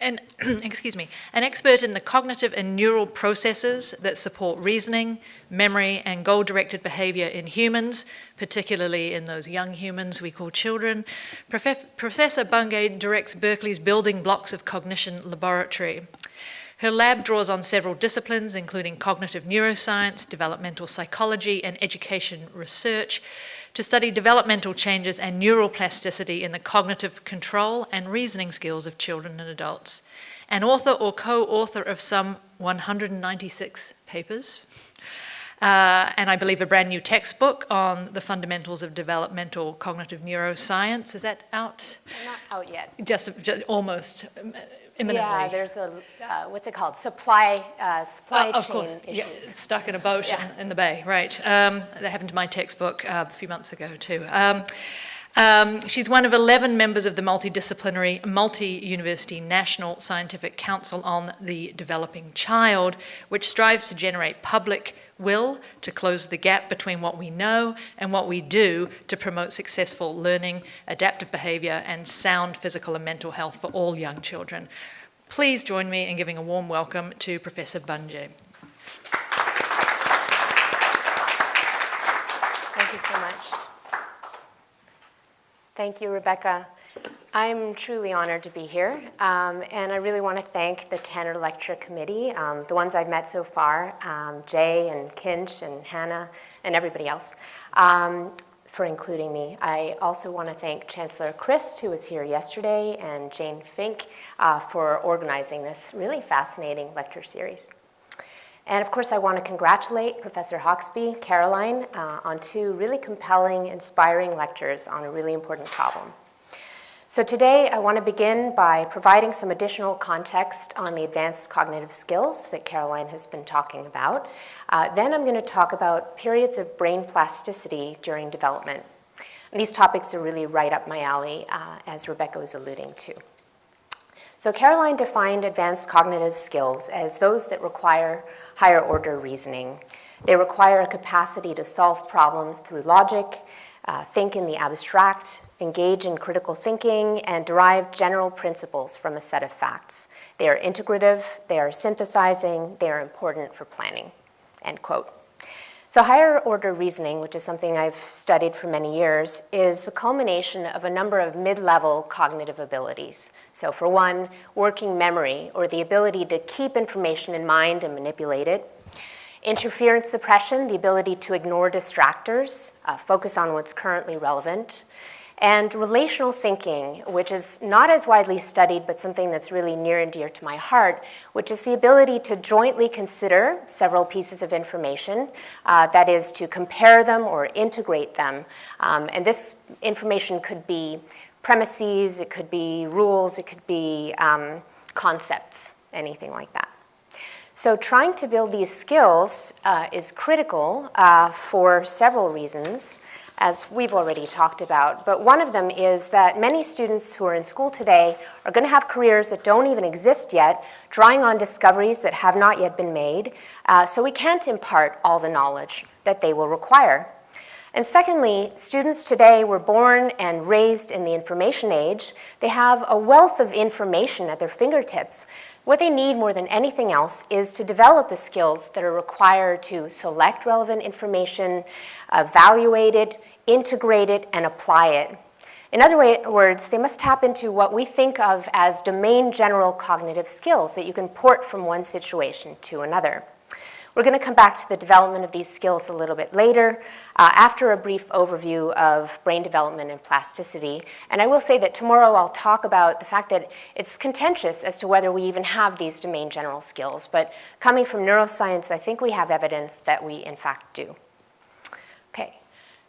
And, excuse me, an expert in the cognitive and neural processes that support reasoning, memory, and goal-directed behavior in humans, particularly in those young humans we call children. Prof Professor Bunge directs Berkeley's Building Blocks of Cognition Laboratory. Her lab draws on several disciplines, including cognitive neuroscience, developmental psychology, and education research, to study developmental changes and neural plasticity in the cognitive control and reasoning skills of children and adults. An author or co-author of some 196 papers, uh, and I believe a brand new textbook on the fundamentals of developmental cognitive neuroscience. Is that out? Not out yet. Just, just almost imminently. Yeah, there's a, uh, what's it called? Supply, uh, supply of chain course, issues. yeah, stuck in a boat Yeah. in, in the bay, right. Um, that happened to my textbook uh, a few months ago too. Um, um, she's one of 11 members of the multidisciplinary, multi-university National Scientific Council on the Developing Child, which strives to generate public will to close the gap between what we know and what we do to promote successful learning, adaptive behavior, and sound physical and mental health for all young children. Please join me in giving a warm welcome to Professor Bunge. Thank you so much. Thank you, Rebecca. I'm truly honored to be here, um, and I really want to thank the Tanner Lecture Committee, um, the ones I've met so far, um, Jay and Kinch and Hannah and everybody else, um, for including me. I also want to thank Chancellor Christ, who was here yesterday, and Jane Fink uh, for organizing this really fascinating lecture series. And of course, I want to congratulate Professor Hoxby, Caroline, uh, on two really compelling, inspiring lectures on a really important problem. So today, I want to begin by providing some additional context on the advanced cognitive skills that Caroline has been talking about. Uh, then I'm going to talk about periods of brain plasticity during development. And these topics are really right up my alley, uh, as Rebecca was alluding to. So Caroline defined advanced cognitive skills as those that require higher order reasoning. They require a capacity to solve problems through logic, uh, think in the abstract, engage in critical thinking, and derive general principles from a set of facts. They are integrative, they are synthesizing, they are important for planning, end quote. So higher order reasoning, which is something I've studied for many years, is the culmination of a number of mid-level cognitive abilities. So for one, working memory, or the ability to keep information in mind and manipulate it. Interference suppression, the ability to ignore distractors, uh, focus on what's currently relevant. And relational thinking, which is not as widely studied, but something that's really near and dear to my heart, which is the ability to jointly consider several pieces of information, uh, that is to compare them or integrate them. Um, and this information could be premises, it could be rules, it could be um, concepts, anything like that. So trying to build these skills uh, is critical uh, for several reasons as we've already talked about. But one of them is that many students who are in school today are going to have careers that don't even exist yet, drawing on discoveries that have not yet been made. Uh, so we can't impart all the knowledge that they will require. And secondly, students today were born and raised in the information age. They have a wealth of information at their fingertips. What they need more than anything else is to develop the skills that are required to select relevant information, evaluate it, integrate it, and apply it. In other words, they must tap into what we think of as domain general cognitive skills that you can port from one situation to another. We're going to come back to the development of these skills a little bit later uh, after a brief overview of brain development and plasticity. And I will say that tomorrow I'll talk about the fact that it's contentious as to whether we even have these domain general skills. But coming from neuroscience, I think we have evidence that we in fact do.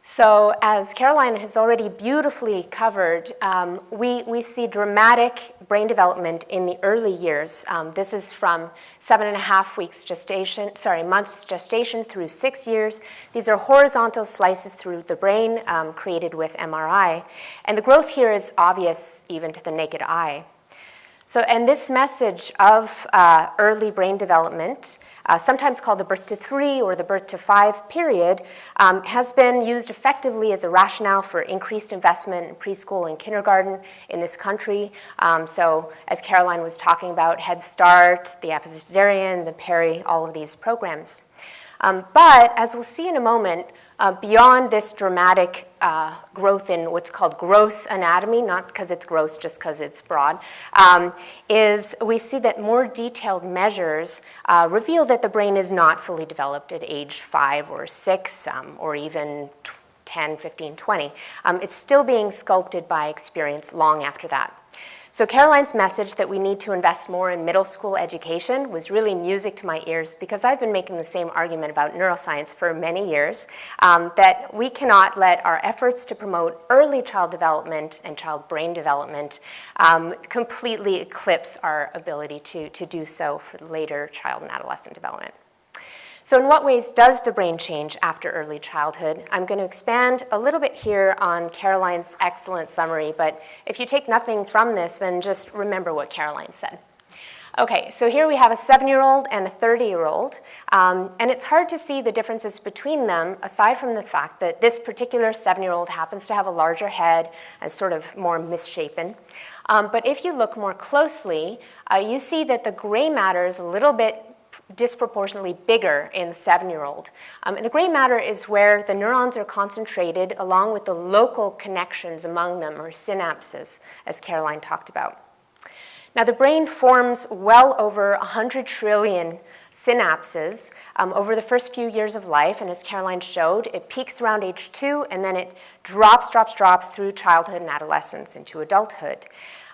So as Caroline has already beautifully covered, um, we, we see dramatic brain development in the early years. Um, this is from seven and a half weeks gestation, sorry, months gestation through six years. These are horizontal slices through the brain um, created with MRI. And the growth here is obvious even to the naked eye. So, and this message of uh, early brain development uh, sometimes called the birth to three or the birth to five period, um, has been used effectively as a rationale for increased investment in preschool and kindergarten in this country. Um, so as Caroline was talking about, Head Start, the Abecedarian, the Perry, all of these programs. Um, but as we'll see in a moment, uh, beyond this dramatic uh, growth in what's called gross anatomy, not because it's gross, just because it's broad, um, is we see that more detailed measures uh, reveal that the brain is not fully developed at age five or six um, or even 10, 15, 20. Um, it's still being sculpted by experience long after that. So Caroline's message that we need to invest more in middle school education was really music to my ears because I've been making the same argument about neuroscience for many years, um, that we cannot let our efforts to promote early child development and child brain development um, completely eclipse our ability to, to do so for later child and adolescent development. So in what ways does the brain change after early childhood? I'm going to expand a little bit here on Caroline's excellent summary, but if you take nothing from this, then just remember what Caroline said. Okay, so here we have a seven-year-old and a 30-year-old, um, and it's hard to see the differences between them aside from the fact that this particular seven-year-old happens to have a larger head and sort of more misshapen. Um, but if you look more closely, uh, you see that the gray matter is a little bit disproportionately bigger in the seven-year-old. Um, and the gray matter is where the neurons are concentrated along with the local connections among them, or synapses, as Caroline talked about. Now, the brain forms well over 100 trillion synapses um, over the first few years of life, and as Caroline showed, it peaks around age two, and then it drops, drops, drops through childhood and adolescence into adulthood.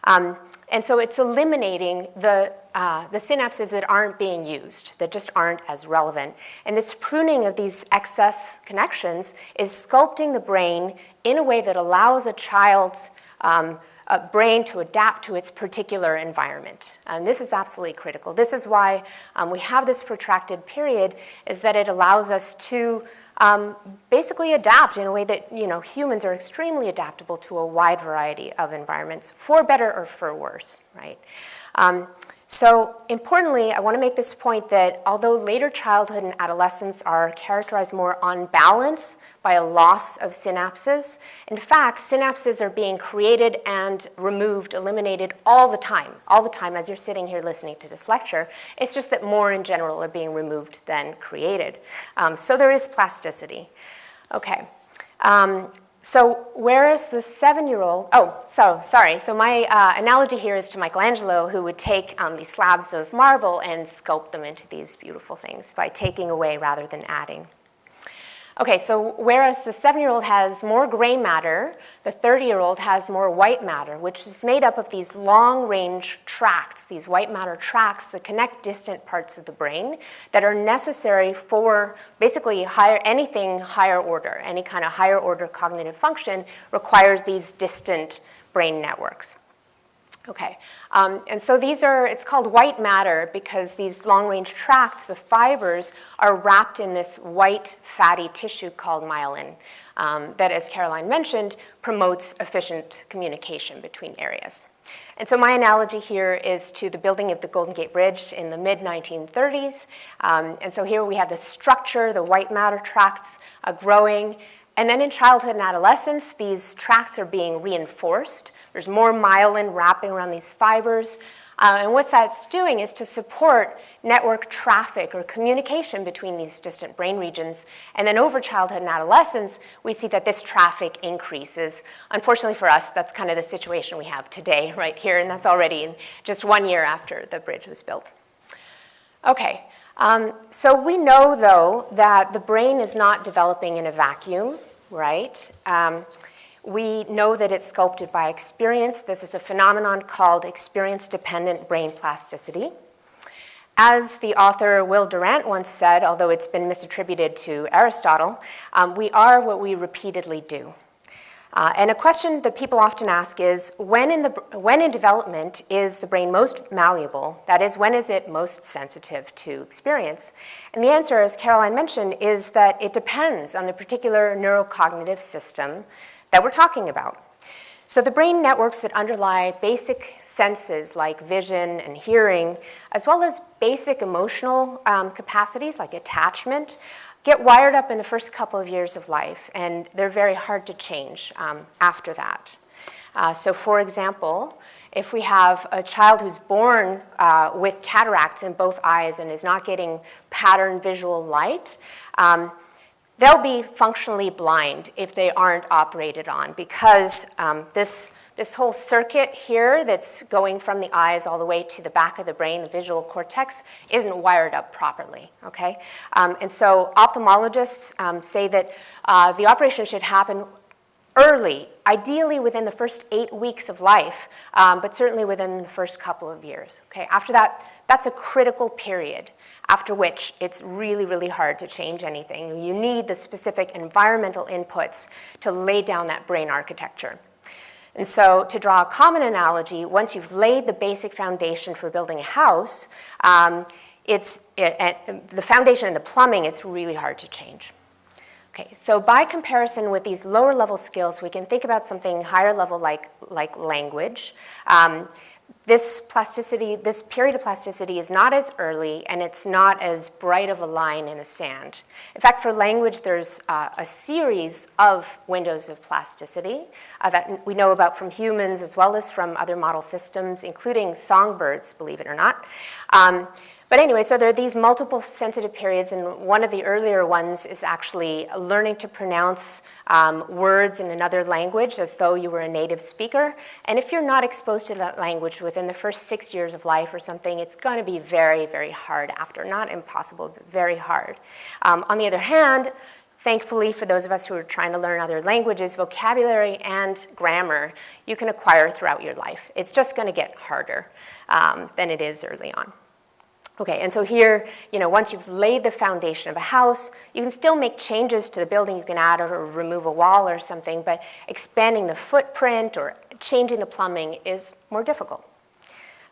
Um, and so it's eliminating the, uh, the synapses that aren't being used, that just aren't as relevant. And this pruning of these excess connections is sculpting the brain in a way that allows a child's um, brain to adapt to its particular environment. And this is absolutely critical. This is why um, we have this protracted period, is that it allows us to um, basically adapt in a way that you know humans are extremely adaptable to a wide variety of environments, for better or for worse, right? Um, so importantly, I want to make this point that although later childhood and adolescence are characterized more on balance by a loss of synapses, in fact, synapses are being created and removed, eliminated all the time, all the time as you're sitting here listening to this lecture. It's just that more in general are being removed than created. Um, so there is plasticity. Okay. Um, so where is the seven-year-old, oh, so sorry. So my uh, analogy here is to Michelangelo, who would take um, these slabs of marble and sculpt them into these beautiful things by taking away rather than adding. Okay, so whereas the seven-year-old has more gray matter, the 30-year-old has more white matter, which is made up of these long-range tracts, these white matter tracts that connect distant parts of the brain that are necessary for basically higher, anything higher order, any kind of higher order cognitive function requires these distant brain networks. Okay, um, and so these are, it's called white matter because these long-range tracts, the fibers, are wrapped in this white fatty tissue called myelin um, that, as Caroline mentioned, promotes efficient communication between areas. And so my analogy here is to the building of the Golden Gate Bridge in the mid-1930s. Um, and so here we have the structure, the white matter tracts uh, growing, and then in childhood and adolescence, these tracts are being reinforced. There's more myelin wrapping around these fibers. Uh, and what that's doing is to support network traffic or communication between these distant brain regions. And then over childhood and adolescence, we see that this traffic increases. Unfortunately for us, that's kind of the situation we have today right here, and that's already in just one year after the bridge was built. Okay, um, so we know, though, that the brain is not developing in a vacuum right? Um, we know that it's sculpted by experience. This is a phenomenon called experience-dependent brain plasticity. as the author Will Durant once said, although it's been misattributed to Aristotle, um, we are what we repeatedly do. Uh, and a question that people often ask is, when in, the, when in development is the brain most malleable? That is, when is it most sensitive to experience? And the answer, as Caroline mentioned, is that it depends on the particular neurocognitive system that we're talking about. So the brain networks that underlie basic senses like vision and hearing, as well as basic emotional um, capacities like attachment, get wired up in the first couple of years of life, and they're very hard to change um, after that. Uh, so for example, if we have a child who's born uh, with cataracts in both eyes and is not getting pattern visual light, um, they'll be functionally blind if they aren't operated on because um, this this whole circuit here that's going from the eyes all the way to the back of the brain, the visual cortex, isn't wired up properly, okay? Um, and so ophthalmologists um, say that uh, the operation should happen early, ideally within the first eight weeks of life, um, but certainly within the first couple of years, okay? After that, that's a critical period after which it's really, really hard to change anything. You need the specific environmental inputs to lay down that brain architecture. And so to draw a common analogy, once you've laid the basic foundation for building a house, um, it's, it, it, the foundation and the plumbing, it's really hard to change. Okay, so by comparison with these lower level skills, we can think about something higher level like, like language. Um, this plasticity, this period of plasticity is not as early and it's not as bright of a line in the sand. In fact, for language, there's uh, a series of windows of plasticity uh, that we know about from humans as well as from other model systems, including songbirds, believe it or not. Um, but anyway, so there are these multiple sensitive periods, and one of the earlier ones is actually learning to pronounce um, words in another language as though you were a native speaker. And if you're not exposed to that language within the first six years of life or something, it's going to be very, very hard after. Not impossible, but very hard. Um, on the other hand, Thankfully, for those of us who are trying to learn other languages, vocabulary and grammar you can acquire throughout your life. It's just going to get harder um, than it is early on. Okay, and so here, you know, once you've laid the foundation of a house, you can still make changes to the building. You can add or remove a wall or something, but expanding the footprint or changing the plumbing is more difficult.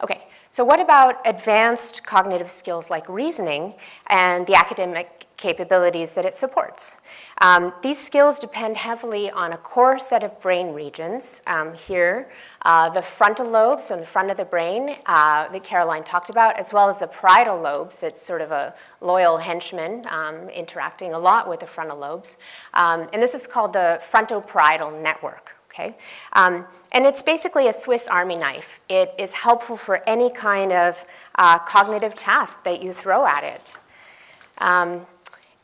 Okay, so what about advanced cognitive skills like reasoning and the academic capabilities that it supports? Um, these skills depend heavily on a core set of brain regions. Um, here, uh, the frontal lobes, in the front of the brain uh, that Caroline talked about, as well as the parietal lobes, that's sort of a loyal henchman um, interacting a lot with the frontal lobes. Um, and this is called the frontoparietal network. Okay? Um, and it's basically a Swiss Army knife. It is helpful for any kind of uh, cognitive task that you throw at it. Um,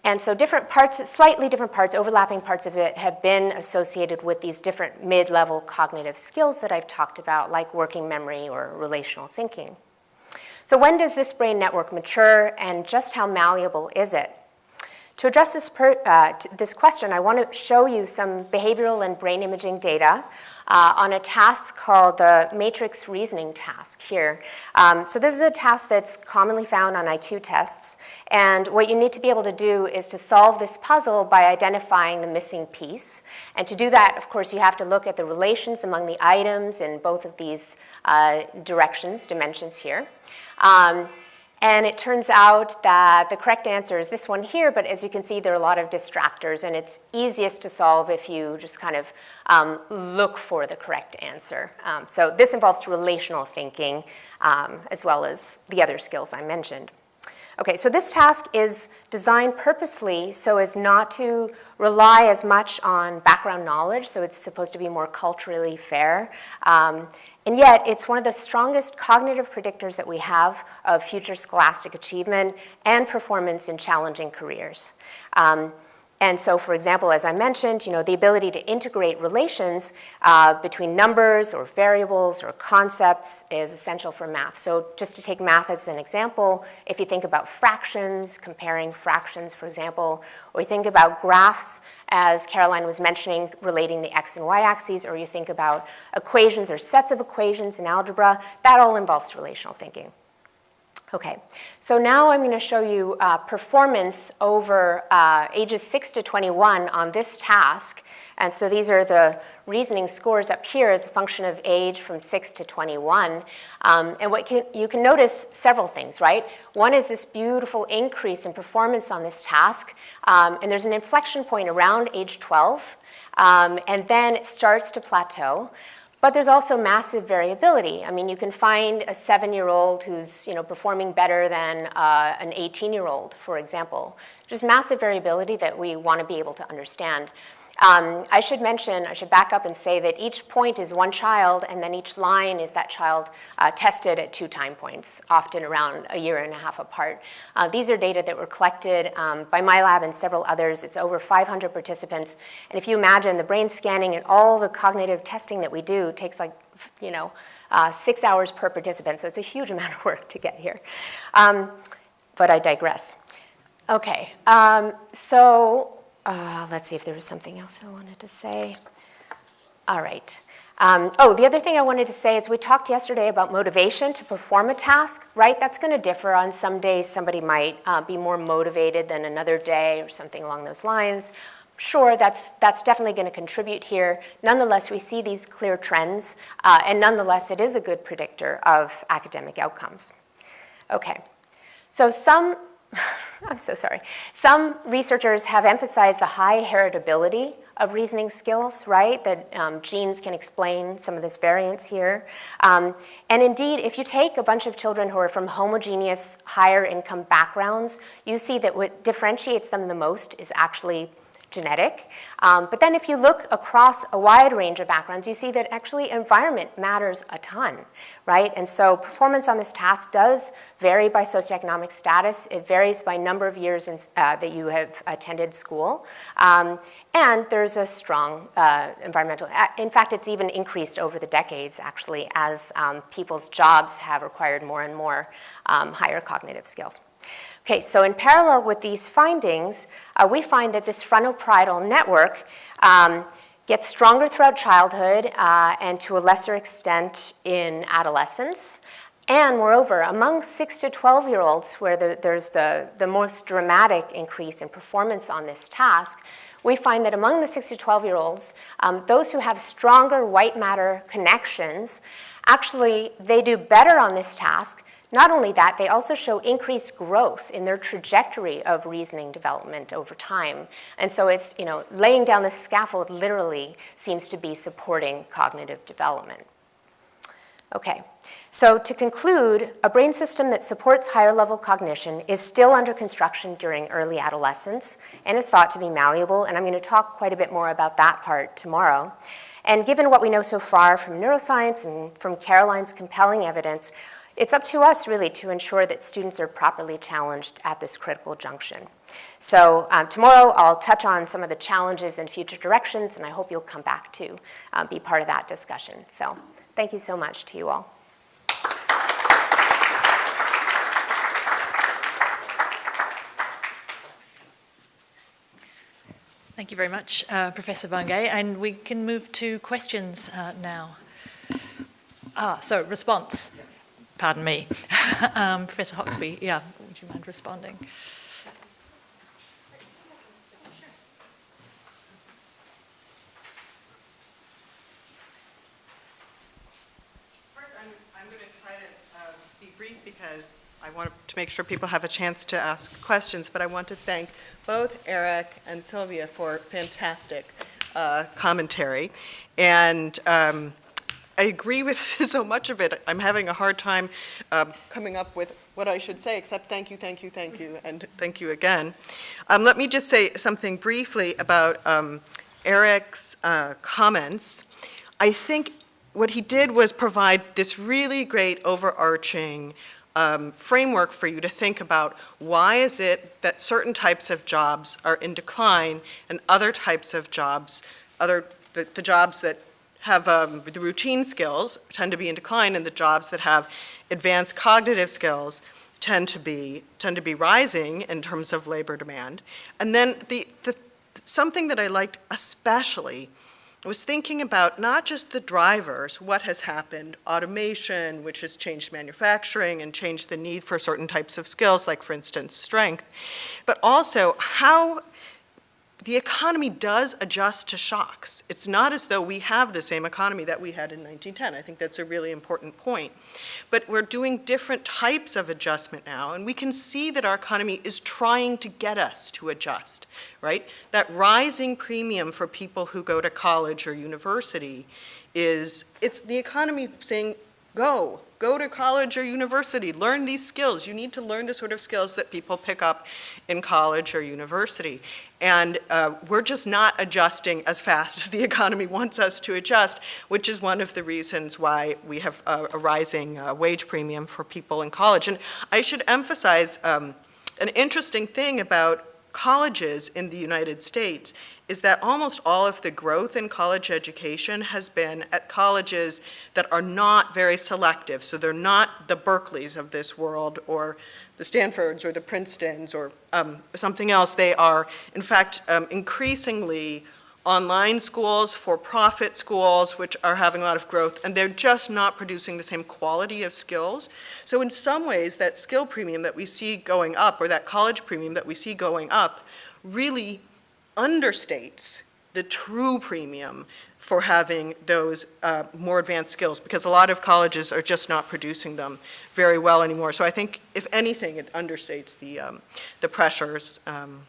and so different parts, slightly different parts, overlapping parts of it have been associated with these different mid-level cognitive skills that I've talked about, like working memory or relational thinking. So when does this brain network mature and just how malleable is it? To address this, per, uh, this question, I want to show you some behavioral and brain imaging data uh, on a task called the matrix reasoning task here. Um, so this is a task that's commonly found on IQ tests. And what you need to be able to do is to solve this puzzle by identifying the missing piece. And to do that, of course, you have to look at the relations among the items in both of these uh, directions, dimensions here. Um, and it turns out that the correct answer is this one here, but as you can see, there are a lot of distractors, and it's easiest to solve if you just kind of um, look for the correct answer. Um, so this involves relational thinking, um, as well as the other skills I mentioned. Okay, so this task is designed purposely so as not to rely as much on background knowledge, so it's supposed to be more culturally fair. Um, and yet, it's one of the strongest cognitive predictors that we have of future scholastic achievement and performance in challenging careers. Um, and so, for example, as I mentioned, you know, the ability to integrate relations uh, between numbers or variables or concepts is essential for math. So just to take math as an example, if you think about fractions, comparing fractions, for example, or you think about graphs, as Caroline was mentioning, relating the x and y axes, or you think about equations or sets of equations in algebra, that all involves relational thinking. Okay, so now I'm going to show you uh, performance over uh, ages 6 to 21 on this task. And so these are the reasoning scores up here as a function of age from 6 to 21. Um, and what you, you can notice several things, right? One is this beautiful increase in performance on this task. Um, and there's an inflection point around age 12. Um, and then it starts to plateau. But there's also massive variability. I mean, you can find a seven-year-old who's you know, performing better than uh, an 18-year-old, for example. Just massive variability that we want to be able to understand. Um, I should mention, I should back up and say that each point is one child, and then each line is that child uh, tested at two time points, often around a year and a half apart. Uh, these are data that were collected um, by my lab and several others. It's over 500 participants. And if you imagine the brain scanning and all the cognitive testing that we do takes like, you know, uh, six hours per participant. So it's a huge amount of work to get here. Um, but I digress. Okay, um, so uh, let's see if there was something else I wanted to say. All right. Um, oh, the other thing I wanted to say is we talked yesterday about motivation to perform a task, right? That's going to differ on some days. Somebody might uh, be more motivated than another day or something along those lines. Sure, that's, that's definitely going to contribute here. Nonetheless, we see these clear trends, uh, and nonetheless, it is a good predictor of academic outcomes. Okay, so some I'm so sorry. Some researchers have emphasized the high heritability of reasoning skills, right? That um, genes can explain some of this variance here. Um, and indeed, if you take a bunch of children who are from homogeneous higher income backgrounds, you see that what differentiates them the most is actually genetic. Um, but then if you look across a wide range of backgrounds, you see that actually environment matters a ton, right? And so performance on this task does vary by socioeconomic status. It varies by number of years in, uh, that you have attended school. Um, and there's a strong uh, environmental, in fact, it's even increased over the decades, actually, as um, people's jobs have required more and more um, higher cognitive skills. Okay, so in parallel with these findings, uh, we find that this frontoparietal network um, gets stronger throughout childhood uh, and to a lesser extent in adolescence. And moreover, among 6 to 12 year olds where the, there's the, the most dramatic increase in performance on this task, we find that among the 6 to 12 year olds, um, those who have stronger white matter connections, actually they do better on this task not only that, they also show increased growth in their trajectory of reasoning development over time. And so it's, you know, laying down the scaffold literally seems to be supporting cognitive development. Okay, so to conclude, a brain system that supports higher level cognition is still under construction during early adolescence and is thought to be malleable, and I'm going to talk quite a bit more about that part tomorrow. And given what we know so far from neuroscience and from Caroline's compelling evidence, it's up to us really to ensure that students are properly challenged at this critical junction. So um, tomorrow I'll touch on some of the challenges and future directions and I hope you'll come back to uh, be part of that discussion. So thank you so much to you all. Thank you very much, uh, Professor Bunge. And we can move to questions uh, now. Ah, so response pardon me. um, Professor Hoxby, yeah, would you mind responding? First, I'm, I'm going to try to uh, be brief because I want to make sure people have a chance to ask questions, but I want to thank both Erik and Silvia for fantastic uh, commentary. And um, I agree with so much of it. I'm having a hard time um, coming up with what I should say, except thank you, thank you, thank you, and thank you again. Um, let me just say something briefly about um, Erik's uh, comments. I think what he did was provide this really great overarching um, framework for you to think about why is it that certain types of jobs are in decline and other types of jobs, other the, the jobs that have um, the routine skills tend to be in decline, and the jobs that have advanced cognitive skills tend to be tend to be rising in terms of labor demand. And then the, the something that I liked especially was thinking about not just the drivers, what has happened, automation, which has changed manufacturing and changed the need for certain types of skills, like for instance, strength, but also how the economy does adjust to shocks. It's not as though we have the same economy that we had in 1910. I think that's a really important point. But we're doing different types of adjustment now, and we can see that our economy is trying to get us to adjust, right? That rising premium for people who go to college or university is, it's the economy saying, go, go to college or university, learn these skills. You need to learn the sort of skills that people pick up in college or university. And uh, we're just not adjusting as fast as the economy wants us to adjust, which is one of the reasons why we have a, a rising uh, wage premium for people in college. And I should emphasize um, an interesting thing about colleges in the United States is that almost all of the growth in college education has been at colleges that are not very selective. So they're not the Berkeleys of this world or the Stanfords or the Princetons or um, something else. They are, in fact, um, increasingly online schools, for-profit schools, which are having a lot of growth, and they're just not producing the same quality of skills. So in some ways, that skill premium that we see going up, or that college premium that we see going up, really understates the true premium for having those uh, more advanced skills because a lot of colleges are just not producing them very well anymore. So I think, if anything, it understates the, um, the pressures. Um,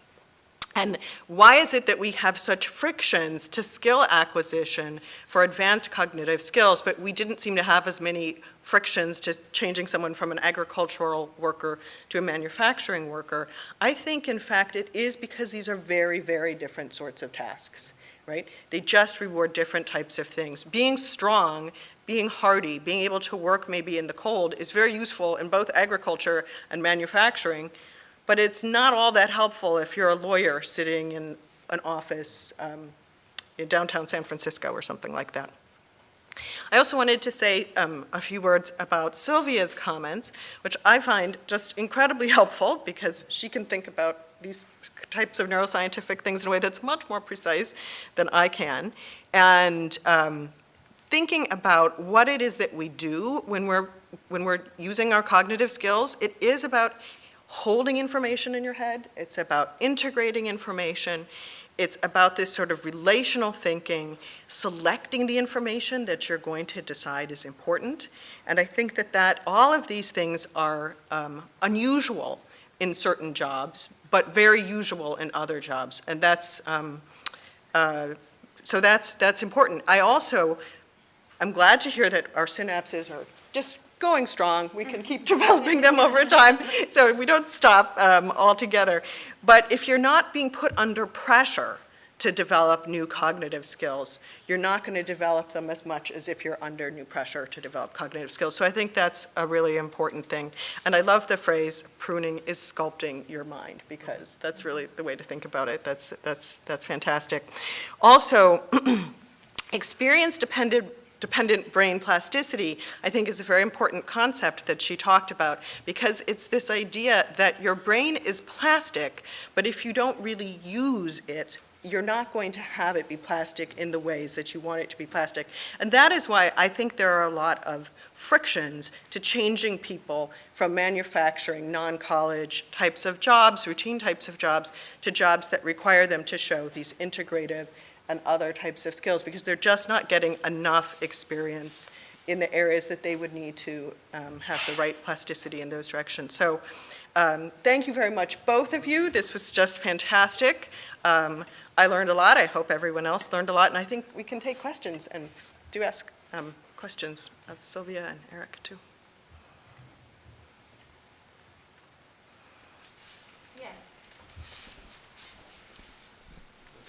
and why is it that we have such frictions to skill acquisition for advanced cognitive skills, but we didn't seem to have as many frictions to changing someone from an agricultural worker to a manufacturing worker? I think, in fact, it is because these are very, very different sorts of tasks right? They just reward different types of things. Being strong, being hardy, being able to work maybe in the cold is very useful in both agriculture and manufacturing, but it's not all that helpful if you're a lawyer sitting in an office um, in downtown San Francisco or something like that. I also wanted to say um, a few words about Silvia's comments, which I find just incredibly helpful because she can think about these types of neuroscientific things in a way that's much more precise than I can. And um, thinking about what it is that we do when we're, when we're using our cognitive skills, it is about holding information in your head. It's about integrating information. It's about this sort of relational thinking, selecting the information that you're going to decide is important. And I think that, that all of these things are um, unusual in certain jobs, but very usual in other jobs. And that's, um, uh, so that's, that's important. I also, I'm glad to hear that our synapses are just going strong. We can keep developing them over time, so we don't stop um, altogether. But if you're not being put under pressure to develop new cognitive skills. You're not going to develop them as much as if you're under new pressure to develop cognitive skills. So I think that's a really important thing. And I love the phrase, pruning is sculpting your mind, because that's really the way to think about it. That's, that's, that's fantastic. Also, experience-dependent dependent brain plasticity, I think is a very important concept that she talked about because it's this idea that your brain is plastic, but if you don't really use it, you're not going to have it be plastic in the ways that you want it to be plastic. And that is why I think there are a lot of frictions to changing people from manufacturing, non-college types of jobs, routine types of jobs, to jobs that require them to show these integrative and other types of skills because they're just not getting enough experience in the areas that they would need to um, have the right plasticity in those directions. So um, thank you very much, both of you. This was just fantastic. Um, I learned a lot. I hope everyone else learned a lot. And I think we can take questions and do ask um, questions of Silvia and Erik too.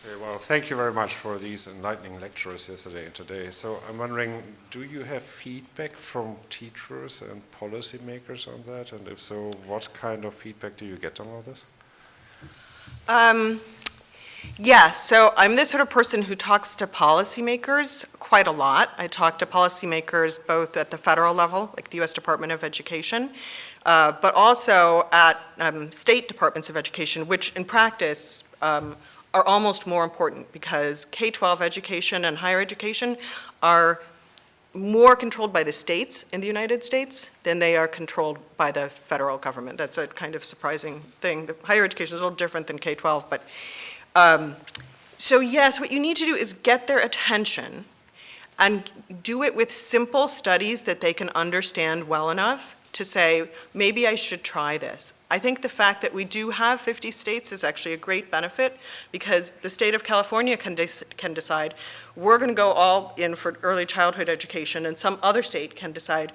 Okay, well, thank you very much for these enlightening lectures yesterday and today. So I'm wondering, do you have feedback from teachers and policymakers on that? And if so, what kind of feedback do you get on all this? Um, yeah, so I'm the sort of person who talks to policymakers quite a lot. I talk to policymakers both at the federal level, like the U.S. Department of Education, uh, but also at um, state departments of education, which in practice um, are almost more important because K-12 education and higher education are more controlled by the states in the United States than they are controlled by the federal government. That's a kind of surprising thing. The higher education is a little different than K-12, but, um, so yes, what you need to do is get their attention and do it with simple studies that they can understand well enough to say, maybe I should try this. I think the fact that we do have 50 states is actually a great benefit because the state of California can, dec- can decide, we're going to go all in for early childhood education, and some other state can decide,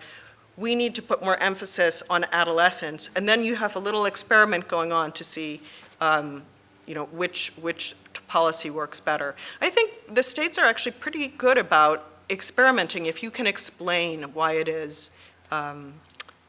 we need to put more emphasis on adolescence, and then you have a little experiment going on to see, um, you know, which, which policy works better. I think the states are actually pretty good about experimenting if you can explain why it is, um,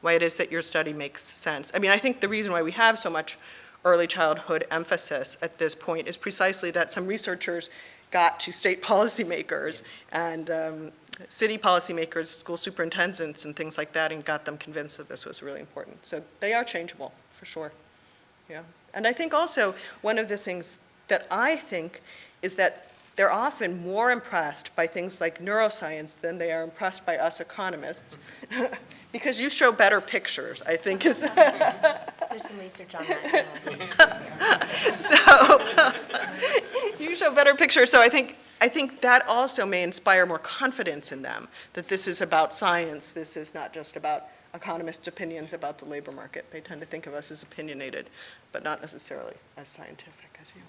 why it is that your study makes sense. I mean, I think the reason why we have so much early childhood emphasis at this point is precisely that some researchers got to state policymakers and um, city policymakers, school superintendents and things like that and got them convinced that this was really important. So they are changeable, for sure. Yeah. And I think also, one of the things that I think is that they're often more impressed by things like neuroscience than they are impressed by us economists. because you show better pictures, I think is. There's some research on that. so you show better pictures. So I think I think that also may inspire more confidence in them that this is about science. This is not just about economists' opinions about the labor market. They tend to think of us as opinionated, but not necessarily as scientific as you.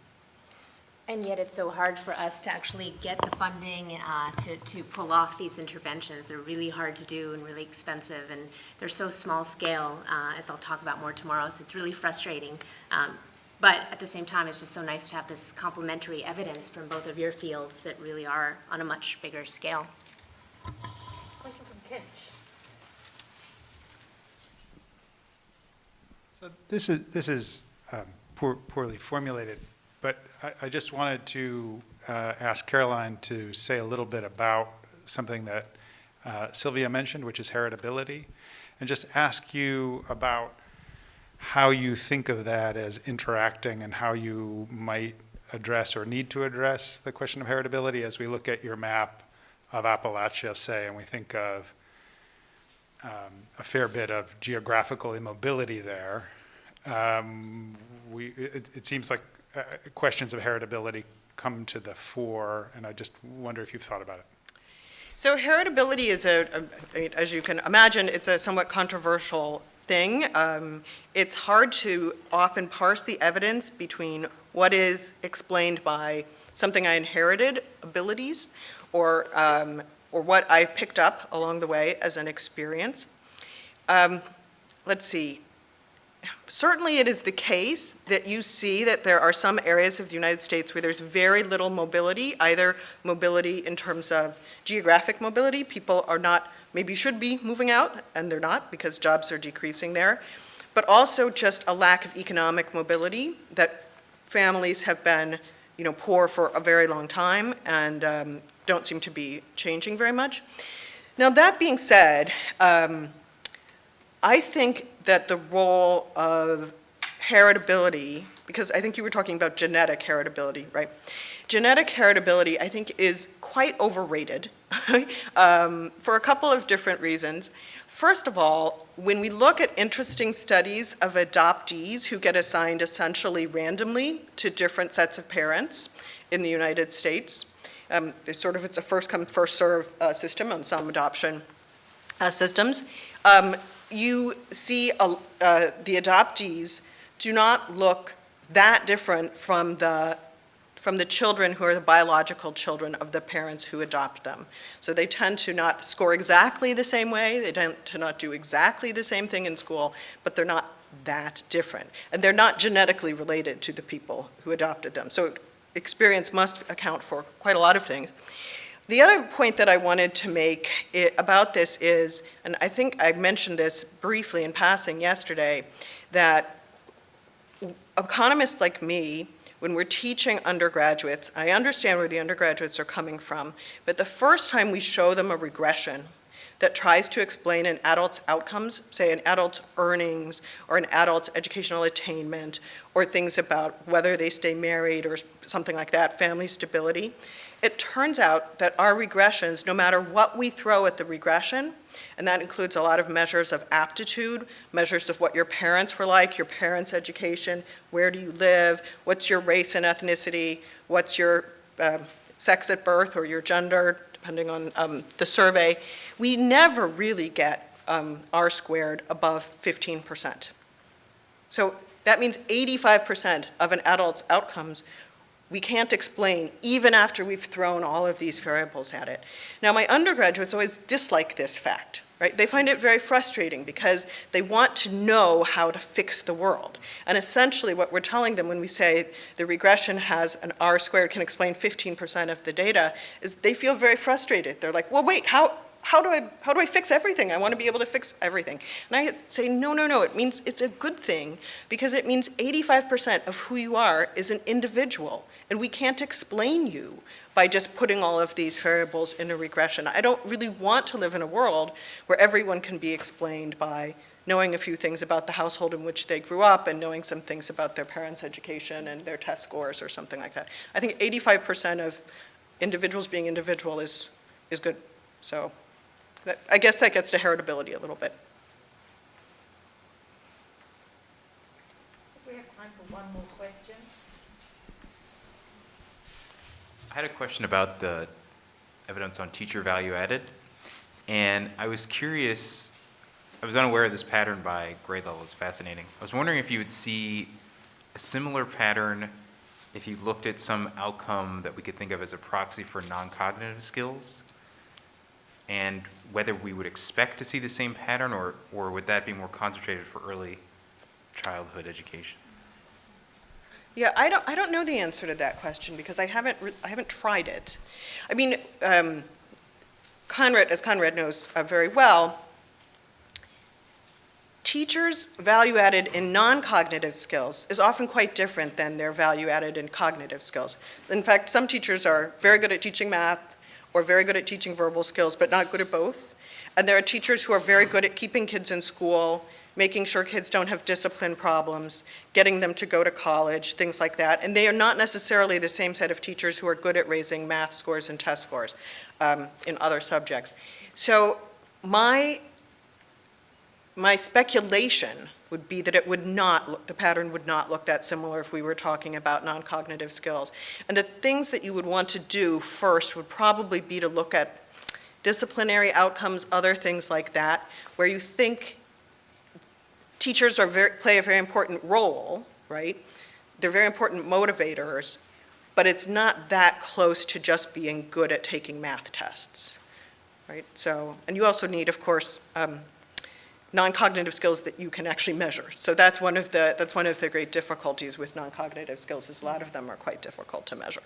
And yet it's so hard for us to actually get the funding uh, to, to pull off these interventions. They're really hard to do and really expensive, and they're so small scale, uh, as I'll talk about more tomorrow, so it's really frustrating. Um, But at the same time, it's just so nice to have this complementary evidence from both of your fields that really are on a much bigger scale. Question from Kinch. So this is, this is um, poor- poorly formulated, but I, I just wanted to uh, ask Caroline to say a little bit about something that uh, Silvia mentioned, which is heritability, and just ask you about how you think of that as interacting and how you might address or need to address the question of heritability as we look at your map of Appalachia, say, and we think of um, a fair bit of geographical immobility there. Um, we, it, it seems like uh, questions of heritability come to the fore, and I just wonder if you've thought about it. So heritability is a, as you can imagine, it's a somewhat controversial thing. Um, It's hard to often parse the evidence between what is explained by something I inherited abilities or, um, or what I picked up along the way as an experience. Um, Let's see. Certainly it is the case that you see that there are some areas of the United States where there's very little mobility, either mobility in terms of geographic mobility, people are not, maybe should be moving out, and they're not because jobs are decreasing there, but also just a lack of economic mobility, that families have been, you know, poor for a very long time and um, don't seem to be changing very much. Now, that being said, um, I think that the role of heritability, because I think you were talking about genetic heritability, right? Genetic heritability, I think, is quite overrated um, for a couple of different reasons. First of all, when we look at interesting studies of adoptees who get assigned essentially randomly to different sets of parents in the United States, um, it's sort of it's a first come first serve uh, system on some adoption uh, systems. Um, you see uh, the adoptees do not look that different from the from the children who are the biological children of the parents who adopt them. So they tend to not score exactly the same way, they tend to not do exactly the same thing in school, but they're not that different. And they're not genetically related to the people who adopted them. So experience must account for quite a lot of things. The other point that I wanted to make i- about this is, and I think I mentioned this briefly in passing yesterday, that economists like me, when we're teaching undergraduates, I understand where the undergraduates are coming from, but the first time we show them a regression, that tries to explain an adult's outcomes, say an adult's earnings or an adult's educational attainment or things about whether they stay married or something like that, family stability, it turns out that our regressions, no matter what we throw at the regression, and that includes a lot of measures of aptitude, measures of what your parents were like, your parents' education, where do you live, what's your race and ethnicity, what's your um, sex at birth or your gender, depending on um, the survey, we never really get um, R squared above 15%. So that means 85% of an adult's outcomes we can't explain, even after we've thrown all of these variables at it. Now, my undergraduates always dislike this fact, right? They find it very frustrating because they want to know how to fix the world. And essentially what we're telling them when we say the regression has an R squared can explain 15% of the data is they feel very frustrated. They're like, well, wait, how, how do I, how do I fix everything? I want to be able to fix everything. And I say, no, no, no, it means it's a good thing because it means 85% of who you are is an individual. And we can't explain you by just putting all of these variables in a regression. I don't really want to live in a world where everyone can be explained by knowing a few things about the household in which they grew up and knowing some things about their parents' education and their test scores or something like that. I think 85% of individuals being individual is, is good. So that, I guess that gets to heritability a little bit. We have time for one more question. I had a question about the evidence on teacher value added. And I was curious, I was unaware of this pattern by grade level, it's fascinating. I was wondering if you would see a similar pattern if you looked at some outcome that we could think of as a proxy for non-cognitive skills? And whether we would expect to see the same pattern or, or would that be more concentrated for early childhood education? Yeah, I don't, I don't know the answer to that question because I haven't, I haven't tried it. I mean, um, Conrad, as Conrad knows uh, very well, teachers' value added in non-cognitive skills is often quite different than their value added in cognitive skills. In fact, some teachers are very good at teaching math or very good at teaching verbal skills, but not good at both. And there are teachers who are very good at keeping kids in school, making sure kids don't have discipline problems, getting them to go to college, things like that. And they are not necessarily the same set of teachers who are good at raising math scores and test scores um, in other subjects. So my, my speculation would be that it would not, look- the pattern would not look that similar if we were talking about non-cognitive skills. And the things that you would want to do first would probably be to look at disciplinary outcomes, other things like that, where you think teachers are very, play a very important role, right? They're very important motivators, but it's not that close to just being good at taking math tests, right? So, and you also need, of course, um, non-cognitive skills that you can actually measure. So that's one of the, that's one of the great difficulties with non-cognitive skills, is a lot of them are quite difficult to measure.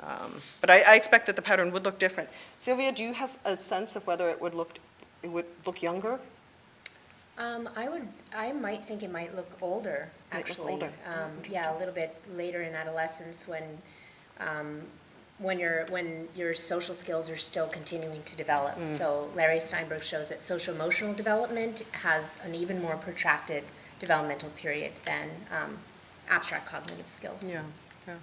Um, But I, I expect that the pattern would look different. Silvia, do you have a sense of whether it would look, it would look younger? Um, I would, I might think it might look older, Might look actually. older. Oh, Um, yeah, a little bit later in adolescence when, um, when your, when your social skills are still continuing to develop. Mm. So Larry Steinberg shows that social emotional development has an even more protracted developmental period than, um, abstract cognitive skills. Yeah, yeah.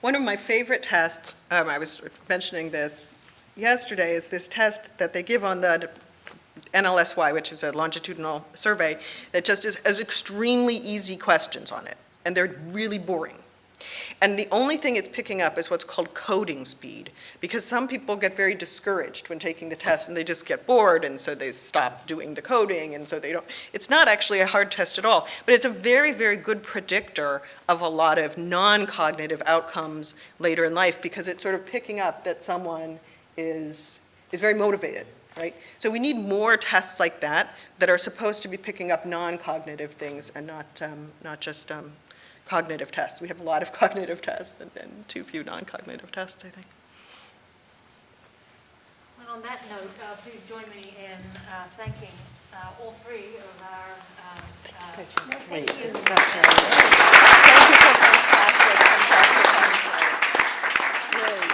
One of my favorite tests, um, I was mentioning this yesterday, is this test that they give on the NLSY, which is a longitudinal survey, that just is, has extremely easy questions on it, and they're really boring. And the only thing it's picking up is what's called coding speed, because some people get very discouraged when taking the test and they just get bored, and so they stop doing the coding, and so they don't, it's not actually a hard test at all, but it's a very, very good predictor of a lot of non-cognitive outcomes later in life, because it's sort of picking up that someone is, is very motivated, right? So we need more tests like that, that are supposed to be picking up non-cognitive things and not, um, not just, um, cognitive tests. We have a lot of cognitive tests and, and too few non-cognitive tests, I think. Well, on that note, uh, please join me in uh, thanking uh, all three of our... Uh, uh thank you guys for a great discussion. Thank you for fantastic, fantastic, fantastic. Really.